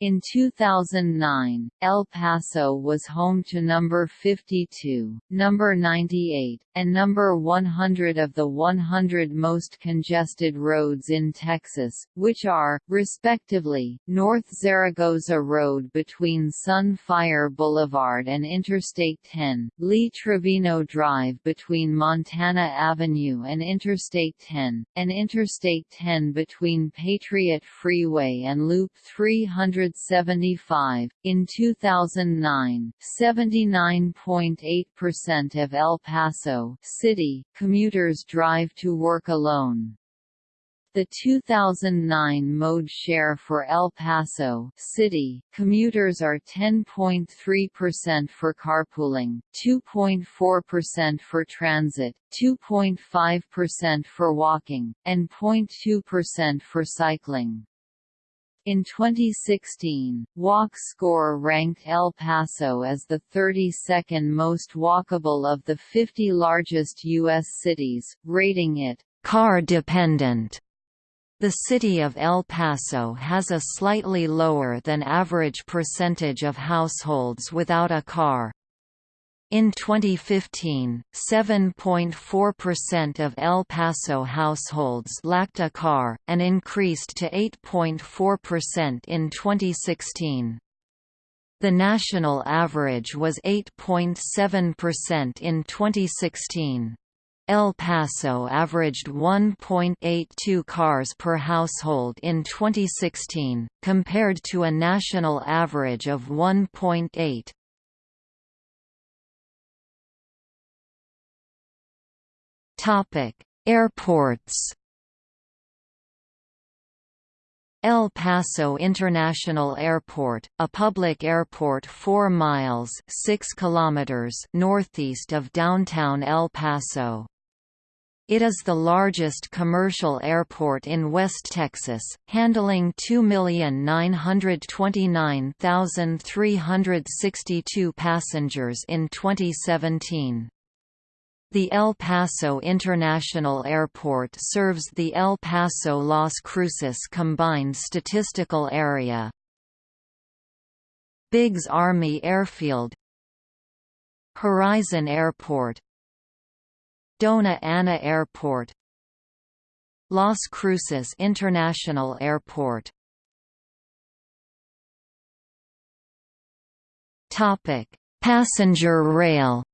In 2009, El Paso was home to number 52, number 98, and number 100 of the 100 most congested roads in Texas, which are, respectively, North Zaragoza Road between Sunfire Boulevard and Interstate 10, Lee Trevino Drive between Montana Avenue and Interstate 10, and Interstate 10 between Patriot Freeway and Loop 300 175. In 2009, 79.8% of El Paso City commuters drive to work alone. The 2009 mode share for El Paso City commuters are 10.3% for carpooling, 2.4% for transit, 2.5% for walking, and 0.2% for cycling. In 2016, Walk Score ranked El Paso as the 32nd most walkable of the 50 largest U.S. cities, rating it car-dependent. The city of El Paso has a slightly lower than average percentage of households without a car. In 2015, 7.4% of El Paso households lacked a car, and increased to 8.4% in 2016. The national average was 8.7% in 2016. El Paso averaged 1.82 cars per household in 2016, compared to a national average of 1.8. Airports. El Paso International Airport, a public airport 4 miles 6 kilometers northeast of downtown El Paso. It is the largest commercial airport in West Texas, handling 2,929,362 passengers in 2017. The El Paso International Airport serves the El Paso-Las Cruces Combined Statistical Area. Biggs Army Airfield Horizon Airport Dona Ana Airport Las Cruces International Airport Passenger rail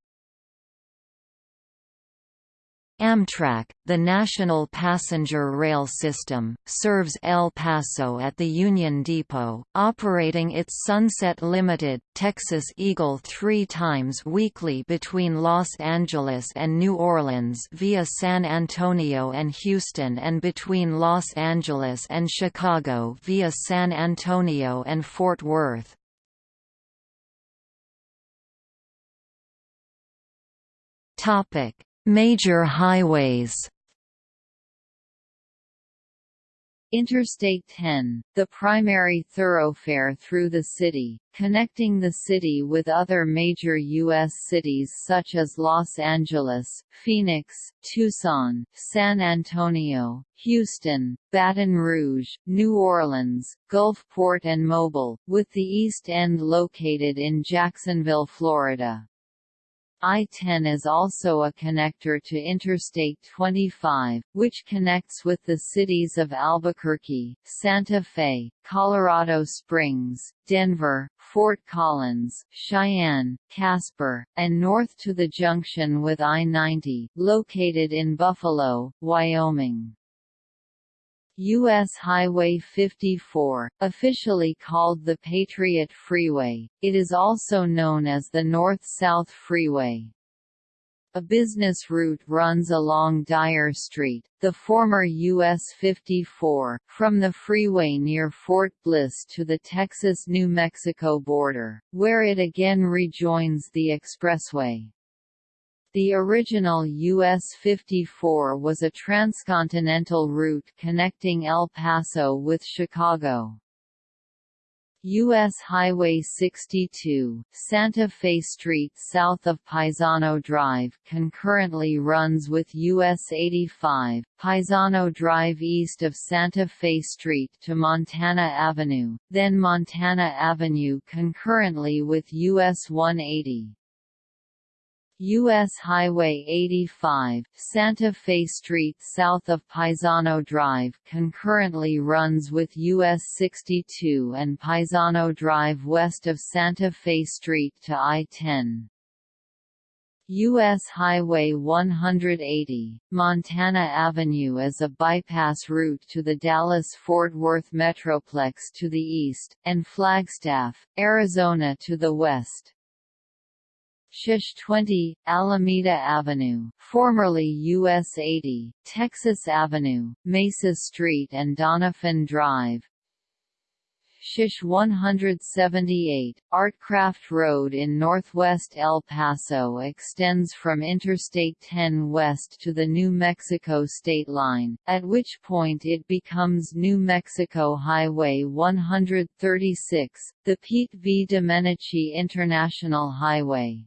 Amtrak, the national passenger rail system, serves El Paso at the Union Depot, operating its Sunset Limited, Texas Eagle three times weekly between Los Angeles and New Orleans via San Antonio and Houston and between Los Angeles and Chicago via San Antonio and Fort Worth. Topic Major highways Interstate 10, the primary thoroughfare through the city, connecting the city with other major U.S. cities such as Los Angeles, Phoenix, Tucson, San Antonio, Houston, Baton Rouge, New Orleans, Gulfport and Mobile, with the East End located in Jacksonville, Florida. I-10 is also a connector to Interstate 25, which connects with the cities of Albuquerque, Santa Fe, Colorado Springs, Denver, Fort Collins, Cheyenne, Casper, and north to the junction with I-90, located in Buffalo, Wyoming. U.S. Highway 54, officially called the Patriot Freeway, it is also known as the North-South Freeway. A business route runs along Dyer Street, the former US 54, from the freeway near Fort Bliss to the Texas-New Mexico border, where it again rejoins the expressway. The original US-54 was a transcontinental route connecting El Paso with Chicago. U.S. Highway 62, Santa Fe Street south of Paisano Drive concurrently runs with US 85, Paisano Drive east of Santa Fe Street to Montana Avenue, then Montana Avenue concurrently with US 180. U.S. Highway 85, Santa Fe Street south of Paisano Drive concurrently runs with US 62 and Paisano Drive west of Santa Fe Street to I-10. U.S. Highway 180, Montana Avenue is a bypass route to the Dallas-Fort Worth Metroplex to the east, and Flagstaff, Arizona to the west. Shish 20, Alameda Avenue, formerly US 80, Texas Avenue, Mesa Street and Doniphan Drive. Shish 178, Artcraft Road in northwest El Paso extends from Interstate 10 west to the New Mexico state line, at which point it becomes New Mexico Highway 136, the Pete V. Domenici International Highway.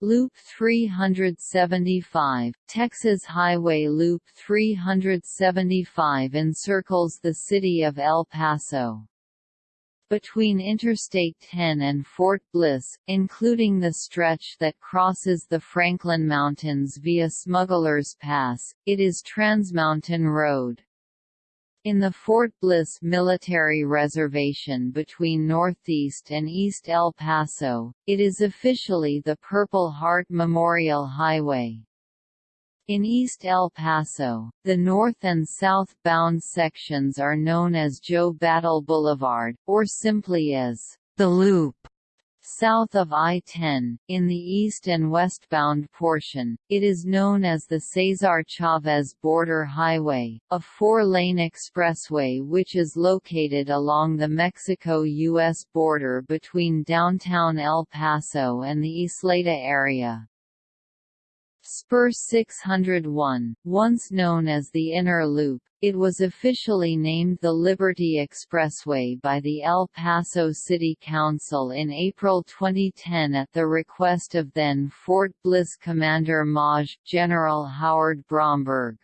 Loop 375, Texas Highway Loop 375 encircles the city of El Paso. Between Interstate 10 and Fort Bliss, including the stretch that crosses the Franklin Mountains via Smuggler's Pass, it is Transmountain Road. In the Fort Bliss Military Reservation between Northeast and East El Paso, it is officially the Purple Heart Memorial Highway. In East El Paso, the north and southbound sections are known as Joe Battle Boulevard, or simply as the Loop. South of I-10, in the east and westbound portion, it is known as the Cesar Chavez Border Highway, a four-lane expressway which is located along the Mexico-U.S. border between downtown El Paso and the Ysleta area. Spur 601, once known as the Inner Loop, it was officially named the Liberty Expressway by the El Paso City Council in April 2010 at the request of then Fort Bliss Commander Maj. General Howard Bromberg.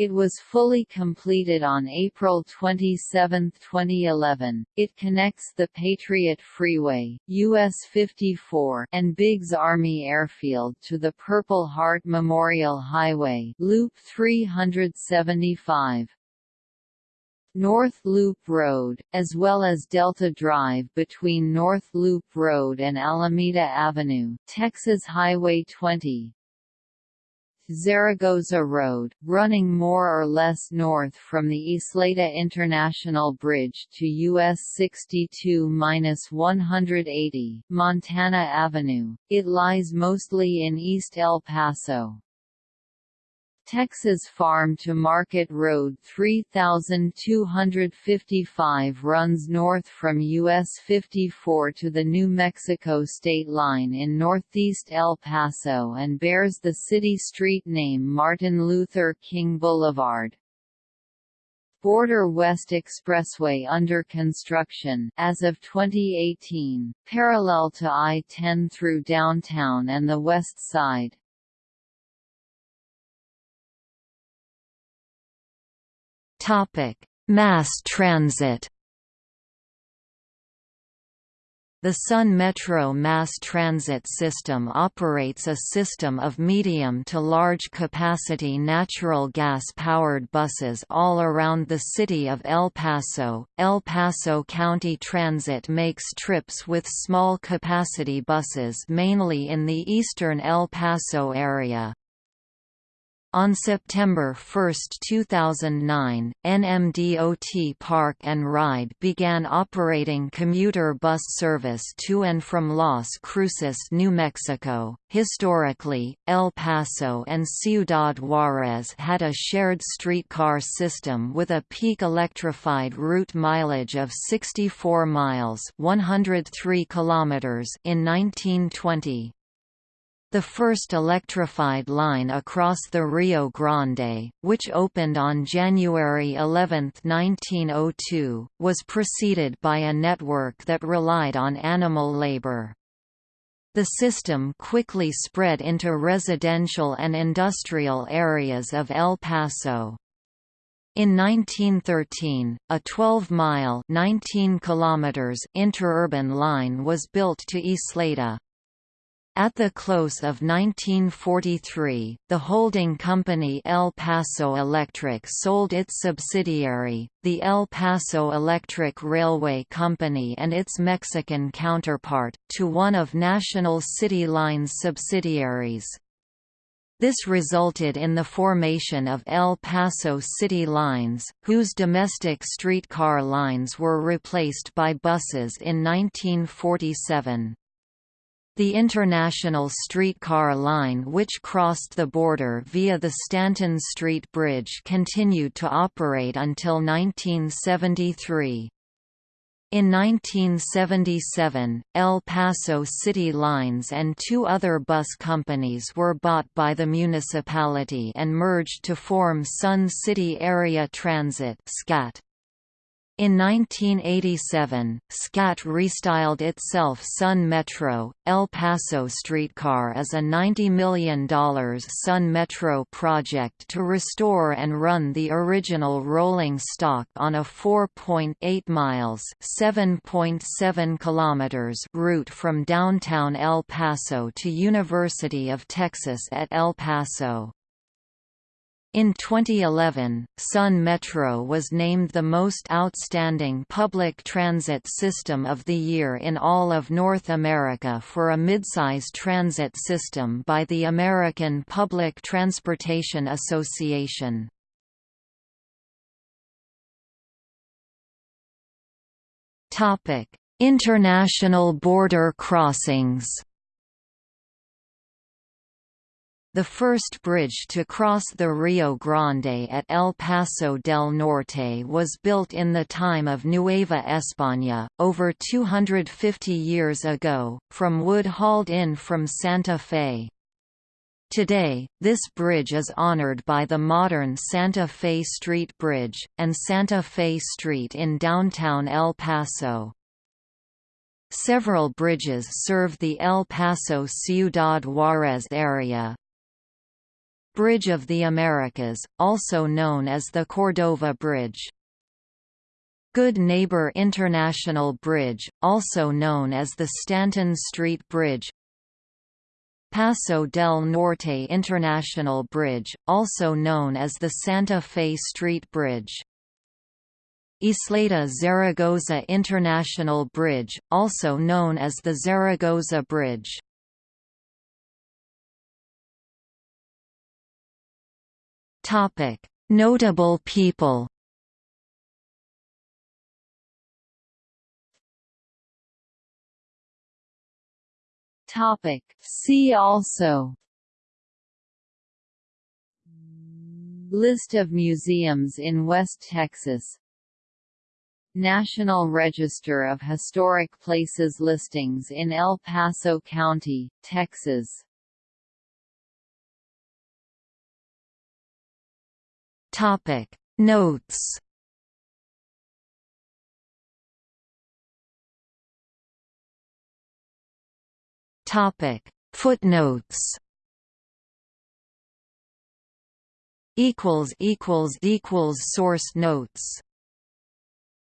It was fully completed on April 27, 2011. It connects the Patriot Freeway, US 54, and Biggs Army Airfield to the Purple Heart Memorial Highway, Loop 375. North Loop Road, as well as Delta Drive between North Loop Road and Alameda Avenue, Texas Highway 20, Zaragoza Road, running more or less north from the Ysleta International Bridge to US 62-180, Montana Avenue. It lies mostly in East El Paso. Texas Farm to Market Road 3255 runs north from US 54 to the New Mexico state line in northeast El Paso and bears the city street name Martin Luther King Boulevard. Border West Expressway under construction as of 2018, parallel to I-10 through downtown and the west side. Topic: Mass transit. The Sun Metro mass transit system operates a system of medium to large capacity natural gas-powered buses all around the city of El Paso. El Paso County Transit makes trips with small capacity buses mainly in the eastern El Paso area. On September 1, 2009, NMDOT Park and Ride began operating commuter bus service to and from Las Cruces, New Mexico. Historically, El Paso and Ciudad Juarez had a shared streetcar system with a peak electrified route mileage of 64 miles (103 kilometers) in 1920. The first electrified line across the Rio Grande, which opened on January 11, 1902, was preceded by a network that relied on animal labor. The system quickly spread into residential and industrial areas of El Paso. In 1913, a 12-mile interurban line was built to Ysleta. At the close of 1943, the holding company El Paso Electric sold its subsidiary, the El Paso Electric Railway Company and its Mexican counterpart, to one of National City Lines subsidiaries. This resulted in the formation of El Paso City Lines, whose domestic streetcar lines were replaced by buses in 1947. The international streetcar line which crossed the border via the Stanton Street Bridge continued to operate until 1973. In 1977, El Paso City Lines and two other bus companies were bought by the municipality and merged to form Sun City Area Transit SCAT. In 1987, SCAT restyled itself Sun Metro. El Paso Streetcar is a $90 million Sun Metro project to restore and run the original rolling stock on a 4.8 miles (7.7 kilometers) route from downtown El Paso to University of Texas at El Paso. In 2011, Sun Metro was named the most outstanding public transit system of the year in all of North America for a midsize transit system by the American Public Transportation Association. International border crossings the first bridge to cross the Rio Grande at El Paso del Norte was built in the time of Nueva España, over 250 years ago, from wood hauled in from Santa Fe. Today, this bridge is honored by the modern Santa Fe Street Bridge, and Santa Fe Street in downtown El Paso. Several bridges serve the El Paso Ciudad Juárez area, Bridge of the Americas, also known as the Cordova Bridge. Good Neighbor International Bridge, also known as the Stanton Street Bridge. Paso del Norte International Bridge, also known as the Santa Fe Street Bridge. Ysleta Zaragoza International Bridge, also known as the Zaragoza Bridge Topic: Notable people. Topic: See also. List of museums in West Texas. National Register of Historic Places listings in El Paso County, Texas Topic. Notes. Topic. Footnotes. Equals equals equals source notes